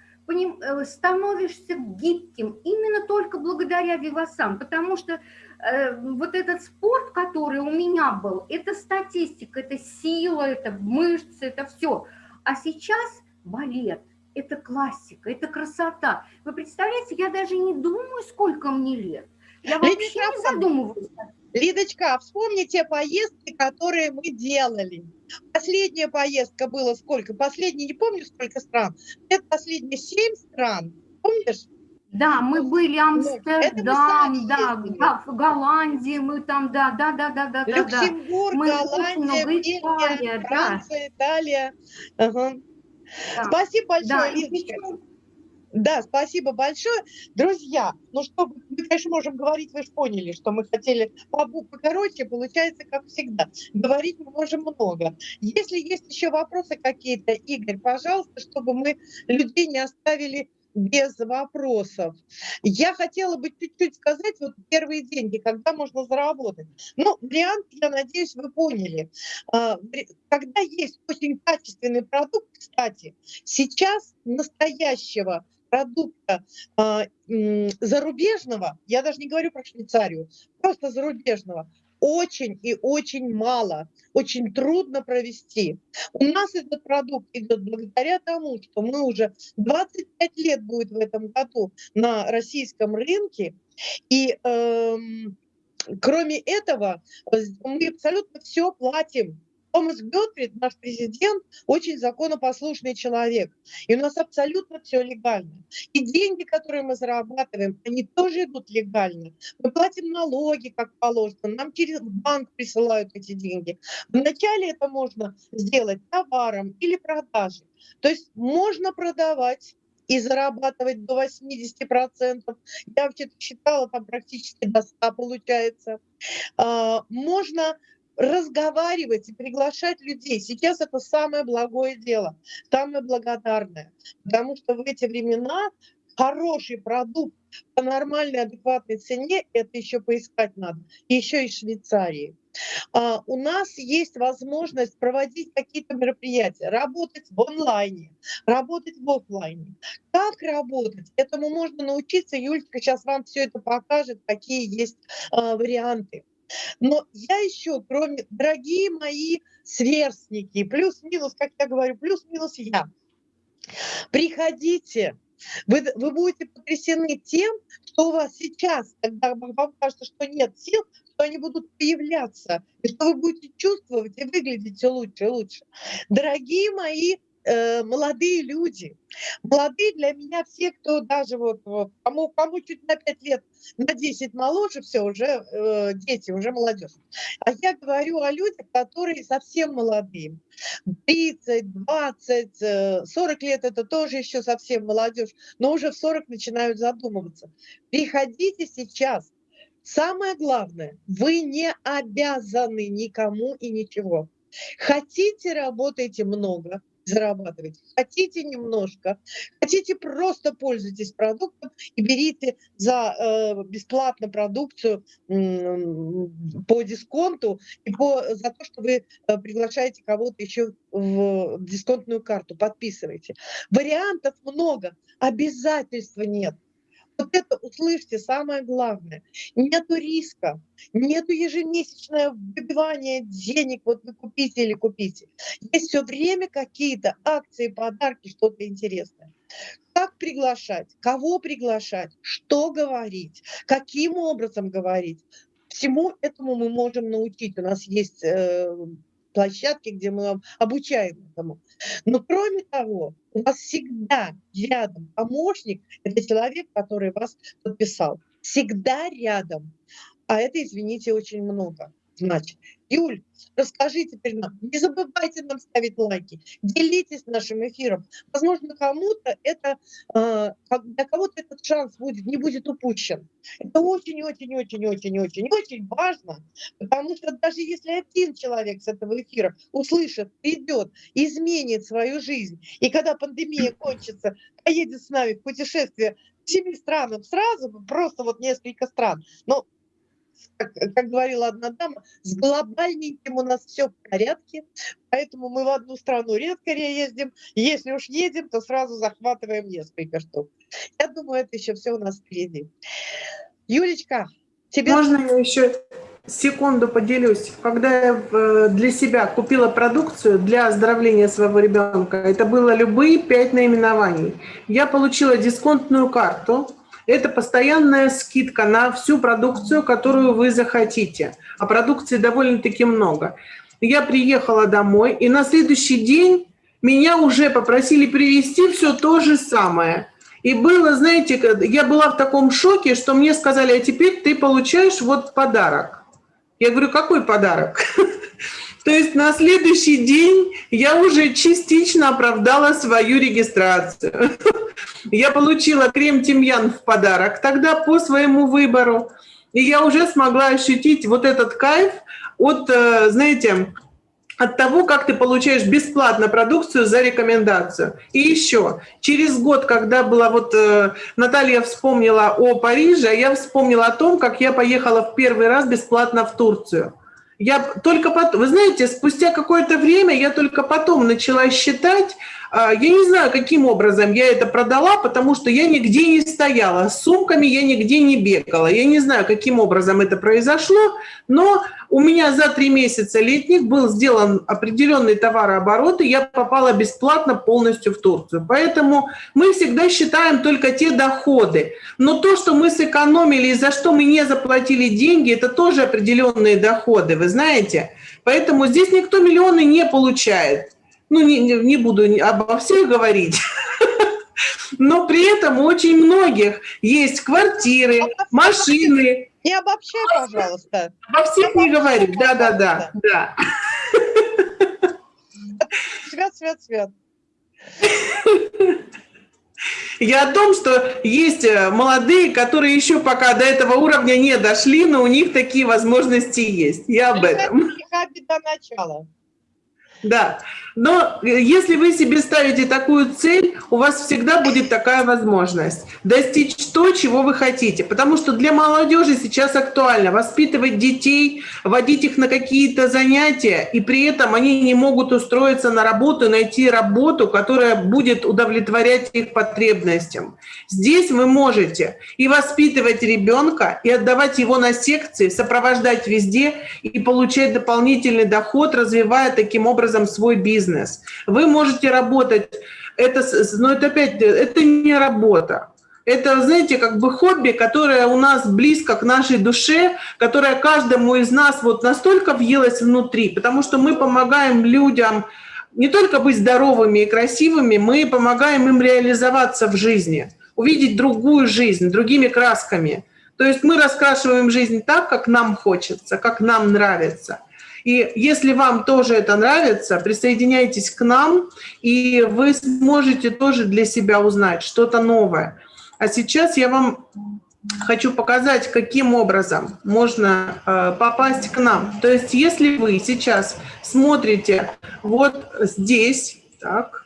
становишься гибким именно только благодаря вивасам, потому что э, вот этот спорт, который у меня был, это статистика, это сила, это мышцы, это все. А сейчас балет, это классика, это красота. Вы представляете, я даже не думаю, сколько мне лет. Я вообще не задумываюсь. Лидочка, а вспомни те поездки, которые мы делали. Последняя поездка была сколько? Последняя, не помню, сколько стран. Это последние семь стран. Помнишь? Да, мы были Ну, мы Амстердам, да. Га- в Голландии мы там, да, да, да, да, да, да, да. Люксембург, Мы Голландия, Бельгия, Италия, да. Франция, Италия. Ага. Да. Спасибо большое, Да, причем- Да, спасибо большое. Друзья, ну что, мы, конечно, можем говорить, вы же поняли, что мы хотели покороче, получается, как всегда. Говорить мы можем много. Если есть еще вопросы какие-то, Игорь, пожалуйста, чтобы мы людей не оставили без вопросов. Я хотела бы чуть-чуть сказать, вот первые деньги, когда можно заработать. Ну, вариант, я надеюсь, вы поняли. А, Когда есть очень качественный продукт, кстати, сейчас настоящего продукта а, зарубежного, я даже не говорю про Швейцарию, просто зарубежного, очень и очень мало, очень трудно провести. У нас этот продукт идет благодаря тому, что мы уже 25 лет будет в этом году на российском рынке, и эм, кроме этого э, мы абсолютно все платим. Томас Гетфрид, наш президент, очень законопослушный человек. И у нас абсолютно все легально. И деньги, которые мы зарабатываем, они тоже идут легально. Мы платим налоги, как положено. Нам через банк присылают эти деньги. Вначале это можно сделать товаром или продажей. То есть можно продавать и зарабатывать до 80%. Я вообще считала, там практически до 100 получается. А, Можно разговаривать и приглашать людей. Сейчас это самое благое дело, самое благодарное. Потому что в эти времена хороший продукт по нормальной, адекватной цене, это еще поискать надо, еще и Швейцарии. А, у нас есть возможность проводить какие-то мероприятия, работать в онлайне, работать в офлайне. Как работать? Этому можно научиться. Юлька сейчас вам все это покажет, какие есть а, варианты. Но я еще, кроме, дорогие мои сверстники, плюс-минус, как я говорю, плюс-минус я, приходите, вы, вы будете потрясены тем, что у вас сейчас, когда вам кажется, что нет сил, что они будут появляться, и что вы будете чувствовать и выглядеть все лучше и лучше. Дорогие мои э, молодые люди. Молодые для меня все, кто даже вот, кому, кому чуть на 5 лет, на 10 моложе, все, уже э, дети, уже молодежь. А я говорю о людях, которые совсем молодые. 30, 20, 40 лет это тоже еще совсем молодежь, но уже в 40 начинают задумываться. Приходите сейчас. Самое главное, вы не обязаны никому и ничего. Хотите, работайте много, зарабатывать. Хотите немножко, хотите просто пользуйтесь продуктом и берите за э, бесплатно продукцию э, по дисконту и по, за то, что вы э, приглашаете кого-то еще в дисконтную карту, подписывайте. Вариантов много, обязательства нет. Вот это услышьте, самое главное. Нету риска, нету ежемесячного выбивания денег, вот вы купите или купите. Есть все время какие-то акции, подарки, что-то интересное. Как приглашать, кого приглашать, что говорить, каким образом говорить. Всему этому мы можем научить. У нас есть э, площадки, где мы обучаем этому. Но кроме того, у вас всегда рядом помощник, это человек, который вас подписал. Всегда рядом. А это, извините, очень много. Значит, Юль, расскажи теперь нам, не забывайте нам ставить лайки, делитесь нашим эфиром. Возможно, кому-то это, а, для кого-то этот шанс будет, не будет упущен. Это очень-очень-очень-очень-очень-очень важно, потому что даже если один человек с этого эфира услышит, придет, изменит свою жизнь, и когда пандемия кончится, поедет с нами в путешествие семи странам сразу, просто вот несколько стран, но как, говорила одна дама, с глобальненьким у нас все в порядке, поэтому мы в одну страну редко ездим. Если уж едем, то сразу захватываем несколько штук. Я думаю, это еще все у нас впереди. Юлечка, тебе... Можно я еще секунду поделюсь? Когда я э, для себя купила продукцию для оздоровления своего ребенка, это было любые пять наименований. Я получила дисконтную карту, это постоянная скидка на всю продукцию, которую вы захотите. А продукции довольно-таки много. Я приехала домой, и на следующий день меня уже попросили привезти все то же самое. И было, знаете, я была в таком шоке, что мне сказали, а теперь ты получаешь вот подарок. Я говорю, какой подарок? То есть на следующий день я уже частично оправдала свою регистрацию. Я получила крем-тимьян в подарок тогда по своему выбору. И я уже смогла ощутить вот этот кайф от, э, знаете, от того, как ты получаешь бесплатно продукцию за рекомендацию. И еще, через год, когда была вот э, Наталья вспомнила о Париже, я вспомнила о том, как я поехала в первый раз бесплатно в Турцию. Я только потом, вы знаете, спустя какое-то время я только потом начала считать, я не знаю, каким образом я это продала, потому что я нигде не стояла, с сумками я нигде не бегала. Я не знаю, каким образом это произошло, но у меня за три месяца летних был сделан определенный товарооборот, и я попала бесплатно полностью в Турцию. Поэтому мы всегда считаем только те доходы. Но то, что мы сэкономили и за что мы не заплатили деньги, это тоже определенные доходы, вы знаете. Поэтому здесь никто миллионы не получает ну, не, не буду обо всех говорить, но при этом у очень многих есть квартиры, машины. Не обобщай, пожалуйста. Обо всех не говорю, да-да-да. да. Свет, свет, свет. Я о том, что есть э, молодые, которые еще пока до этого уровня не дошли, но у них такие возможности есть. Я об этом. Это беда начала. Да, но э, если вы себе ставите такую цель, у вас всегда будет такая возможность достичь то, чего вы хотите. Потому что для молодежи сейчас актуально воспитывать детей, водить их на какие-то занятия, и при этом они не могут устроиться на работу, найти работу, которая будет удовлетворять их потребностям. Здесь вы можете и воспитывать ребенка, и отдавать его на секции, сопровождать везде и получать дополнительный доход, развивая таким образом образом свой бизнес. Вы можете работать, это, но это опять, это не работа. Это, знаете, как бы хобби, которое у нас близко к нашей душе, которое каждому из нас вот настолько въелось внутри, потому что мы помогаем людям не только быть здоровыми и красивыми, мы помогаем им реализоваться в жизни, увидеть другую жизнь, другими красками. То есть мы раскрашиваем жизнь так, как нам хочется, как нам нравится – и если вам тоже это нравится, присоединяйтесь к нам, и вы сможете тоже для себя узнать что-то новое. А сейчас я вам хочу показать, каким образом можно э, попасть к нам. То есть если вы сейчас смотрите вот здесь, так,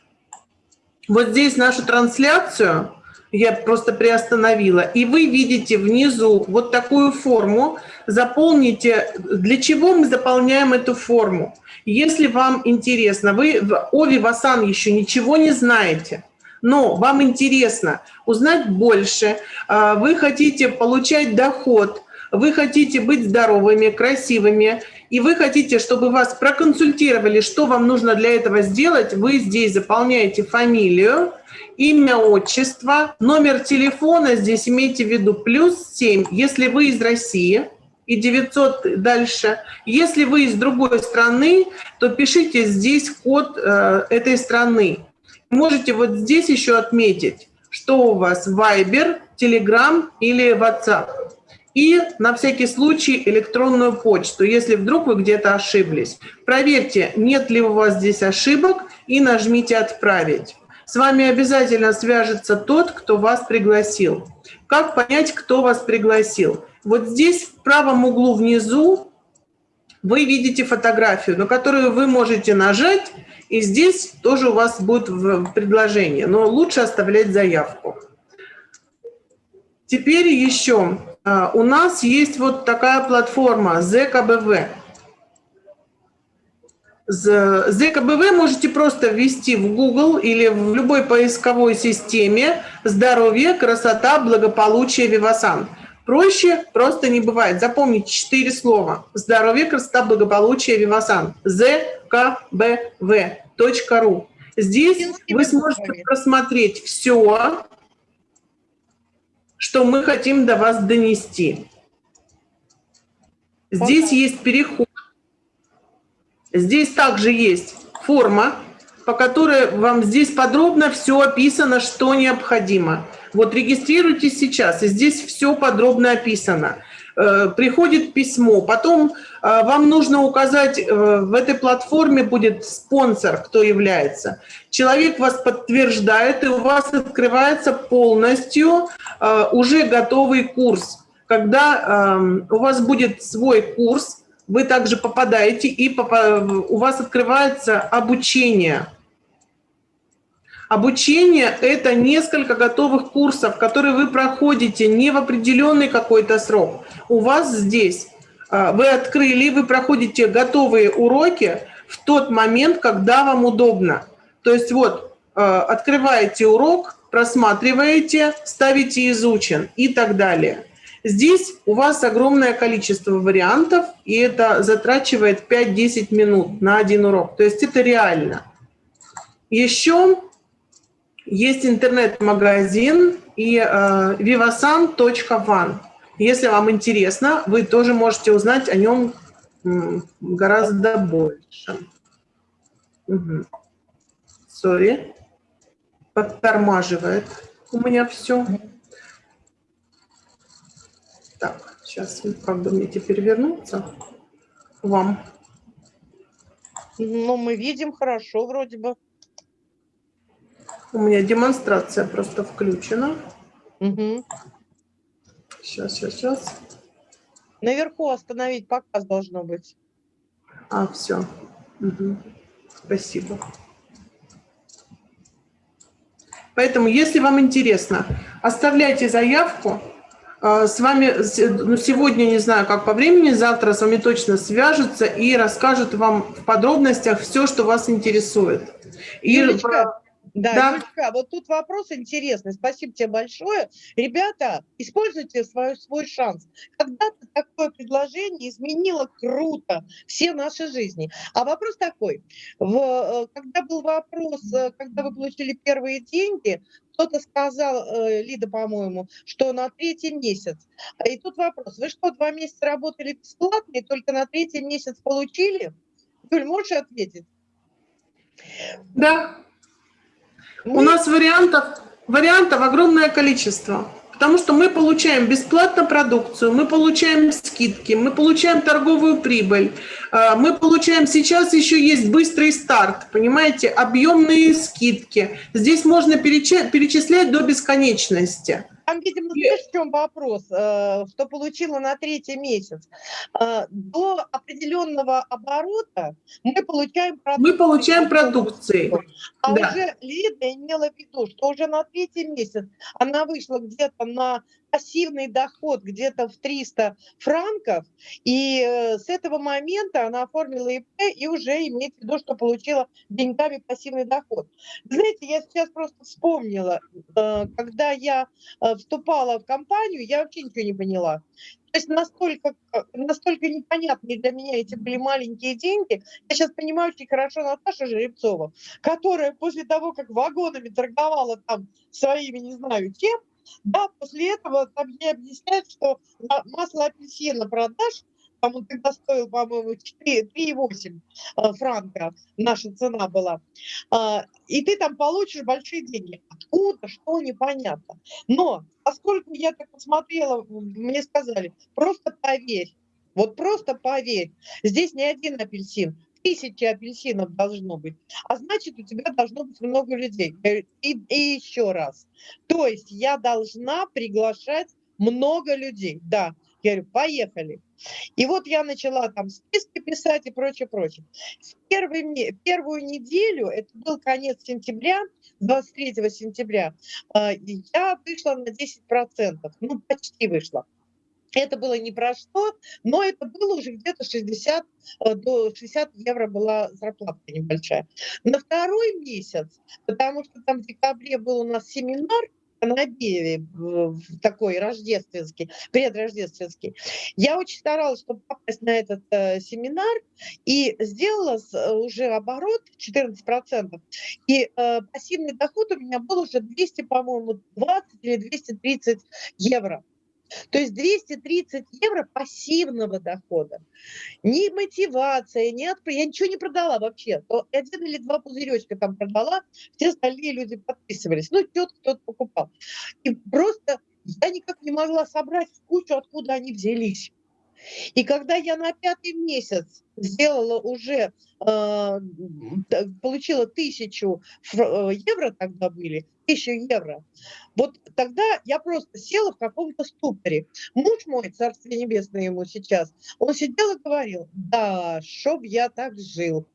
вот здесь нашу трансляцию, я просто приостановила, и вы видите внизу вот такую форму, заполните, для чего мы заполняем эту форму. Если вам интересно, вы в Ови Васан еще ничего не знаете, но вам интересно узнать больше, а, вы хотите получать доход, вы хотите быть здоровыми, красивыми, и вы хотите, чтобы вас проконсультировали, что вам нужно для этого сделать, вы здесь заполняете фамилию, имя, отчество, номер телефона, здесь имейте в виду плюс 7, если вы из России, и 900 дальше. Если вы из другой страны, то пишите здесь код э, этой страны. Можете вот здесь еще отметить, что у вас Viber, Telegram или WhatsApp. И на всякий случай электронную почту, если вдруг вы где-то ошиблись. Проверьте, нет ли у вас здесь ошибок и нажмите «Отправить». С вами обязательно свяжется тот, кто вас пригласил. Как понять, кто вас пригласил? Вот здесь в правом углу внизу вы видите фотографию, на которую вы можете нажать, и здесь тоже у вас будет предложение, но лучше оставлять заявку. Теперь еще а, у нас есть вот такая платформа ЗКБВ. ЗКБВ можете просто ввести в Google или в любой поисковой системе «Здоровье, красота, благополучие, Вивасан». Проще просто не бывает. Запомните четыре слова. Здоровье, красота, благополучие, Вивасан. ЗКБВ.ру. Здесь вы сможете просмотреть все, что мы хотим до вас донести. Здесь есть переход Здесь также есть форма, по которой вам здесь подробно все описано, что необходимо. Вот регистрируйтесь сейчас, и здесь все подробно описано. Э, приходит письмо, потом э, вам нужно указать, э, в этой платформе будет спонсор, кто является. Человек вас подтверждает, и у вас открывается полностью уже готовый курс. Когда эм, у вас будет свой курс, вы также попадаете, и у вас открывается обучение. Обучение – это несколько готовых курсов, которые вы проходите не в определенный какой-то срок. У вас здесь а, вы открыли, вы проходите готовые уроки в тот момент, когда вам удобно. То есть вот а, открываете урок, просматриваете, ставите «изучен» и так далее. Здесь у вас огромное количество вариантов, и это затрачивает 5-10 минут на один урок. То есть это реально. Еще есть интернет-магазин и э, vivasan.van. Если вам интересно, вы тоже можете узнать о нем гораздо больше. Угу. Подтормаживает у меня все. Так, сейчас как бы мне теперь вернуться к вам. Ну, мы видим хорошо вроде бы. У меня демонстрация просто включена. Мгм. Сейчас, сейчас, сейчас. Наверху остановить показ должно быть. А, все. Спасибо. Поэтому, если вам интересно, оставляйте заявку. А, С вами ну, сегодня, не знаю, как по времени, завтра с вами точно свяжутся и расскажут вам в подробностях все, что вас интересует. И Юлечка, да, Да. Юлечка, вот тут вопрос интересный. Спасибо тебе большое. Ребята, используйте свой, свой шанс. Когда-то такое предложение изменило круто все наши жизни. А вопрос такой. В, э, когда был вопрос, э, когда вы получили первые деньги, кто-то сказал, э, Лида, по-моему, что на третий месяц. И тут вопрос. Вы что, два месяца работали бесплатно и только на третий месяц получили? Юль, можешь ответить? да, у Мы- нас вариантов, вариантов огромное количество. Потому что мы получаем бесплатно продукцию, мы получаем скидки, мы получаем торговую прибыль, э, мы получаем сейчас еще есть быстрый старт, понимаете, объемные скидки. Здесь можно перечислять до бесконечности. Там, видимо, знаешь, в чем вопрос, э, что получила на третий месяц. Э, До определенного оборота мы получаем продукцию. Мы получаем продукции. А да. уже Лида имела в виду, что уже на третий месяц она вышла где-то на пассивный доход где-то в 300 франков, и э, с этого момента она оформила ИП и уже имеет в виду, что получила деньгами пассивный доход. Знаете, я сейчас просто вспомнила, э, когда я э, вступала в компанию, я вообще ничего не поняла. То есть настолько, настолько непонятные для меня эти были маленькие деньги. Я сейчас понимаю очень хорошо Наташу Жеребцову, которая после того, как вагонами торговала там своими, не знаю, чем, да, после этого там ей объясняют, что масло апельсина продашь, там он тогда стоил, по-моему, 4 3,8 э, франка, наша цена была, а, и ты там получишь большие деньги. Откуда, что, непонятно. Но поскольку я так посмотрела, мне сказали, просто поверь, вот просто поверь, здесь не один апельсин, тысячи апельсинов должно быть, а значит, у тебя должно быть много людей. Говорю, И, и еще раз, то есть я должна приглашать много людей, да. Я говорю, поехали. И вот я начала там списки писать и прочее, прочее. В первый, ме- первую неделю, это был конец сентября, 23 сентября, и я вышла на 10%, ну, почти вышла. Это было не про что, но это было уже где-то 60 э, до 60 евро была зарплата небольшая. На второй месяц, потому что там в декабре был у нас семинар в- в такой рождественский, предрождественский, я очень старалась, чтобы попасть на этот э, семинар, и сделала э, уже оборот 14%, и э, пассивный доход у меня был уже 200, по-моему, 20 или 230 евро. То есть 230 евро пассивного дохода. Ни мотивация, ни отп- Я ничего не продала вообще. То Один или два пузыречка там продала, все остальные люди подписывались. Ну, кто-то кто-то покупал. И просто я никак не могла собрать в кучу, откуда они взялись. И когда я на пятый месяц сделала уже, э, получила тысячу э, евро тогда были, тысячу евро, вот тогда я просто села в каком-то ступоре. Муж мой, царствие небесное ему сейчас, он сидел и говорил, да, чтоб я так жил.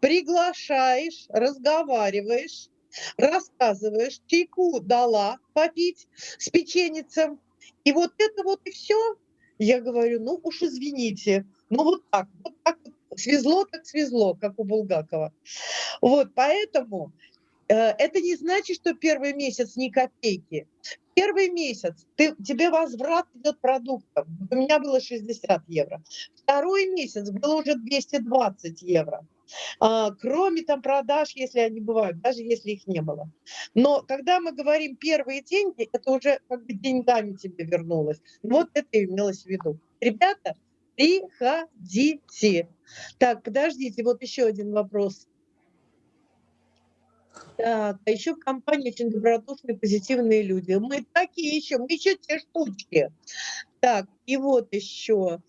Приглашаешь, разговариваешь, рассказываешь, чайку дала попить с печеницем, и вот это вот и все. Я говорю, ну уж извините, ну вот так, вот так свезло, так свезло, как у Булгакова. Вот, поэтому э, это не значит, что первый месяц ни копейки. Первый месяц ты, тебе возврат идет продуктов. Вот У меня было 60 евро. Второй месяц было уже 220 евро. А, кроме там продаж, если они бывают, даже если их не было. Но когда мы говорим первые деньги, это уже как бы деньгами тебе вернулось. Вот это и имелось в виду. Ребята, приходите. Так, подождите, вот еще один вопрос. Так, а еще в компании очень добродушные, позитивные люди. Мы такие еще, мы еще те штучки. Так, и вот еще.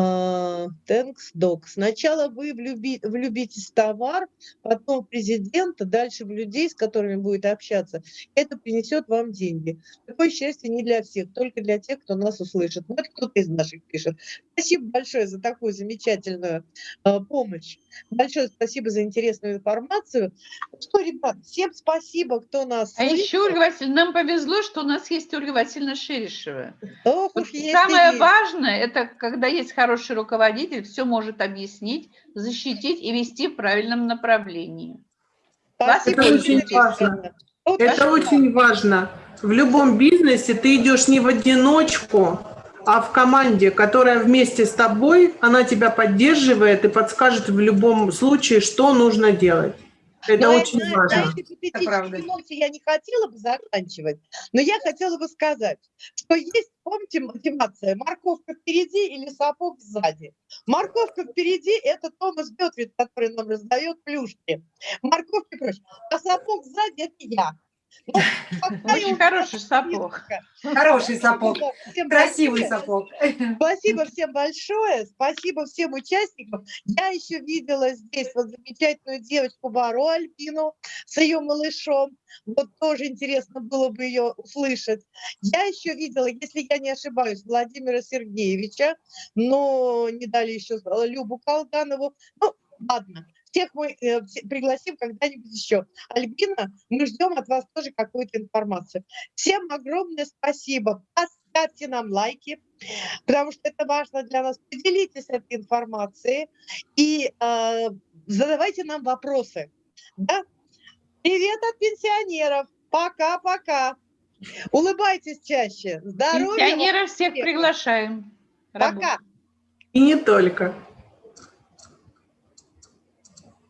А, Thanks, Doc. Сначала вы влюби- влюбитесь в товар, потом в президента, дальше в людей, с которыми будете общаться. Это принесет вам деньги. Такое счастье не для всех, только для тех, кто нас услышит. Вот кто-то из наших пишет. Спасибо большое за такую замечательную а, помощь. Большое спасибо за интересную информацию. Что, ребят, всем спасибо, кто нас А слышит. еще, Ольга Васильевна, нам повезло, что у нас есть Ольга Васильевна Шерешева. Ох Вот Самое есть. важное, это когда есть хороший руководитель, все может объяснить, защитить и вести в правильном направлении. Спасибо, Это очень важно. Вот Это спасибо. очень важно. В любом бизнесе ты идешь не в одиночку, а в команде, которая вместе с тобой, она тебя поддерживает и подскажет в любом случае, что нужно делать. Это Но очень на- важно. На этой правда. патетической ноте я не хотела бы заканчивать, но я хотела бы сказать, что есть, помните, мотивация, морковка впереди или сапог сзади. Морковка впереди – это Томас Бетвит, который нам раздает плюшки. Морковки прочь. А сапог сзади – это я. Ну, Очень хороший сапог. Хороший сапог, всем красивый большое. сапог. Спасибо всем большое, спасибо всем участникам. Я еще видела здесь вот замечательную девочку Бару Альпину с ее малышом. Вот тоже интересно было бы ее услышать. Я еще видела, если я не ошибаюсь, Владимира Сергеевича, но не дали еще Любу Колганову. Ну, ладно. Всех мы э, пригласим когда-нибудь еще. Альбина, мы ждем от вас тоже какую-то информацию. Всем огромное спасибо. Поставьте нам лайки, потому что это важно для нас. Поделитесь этой информацией и э, задавайте нам вопросы. Да? Привет от пенсионеров. Пока-пока. Улыбайтесь чаще. Здоровья. Пенсионеров всех приглашаем. работать. Пока. И не только.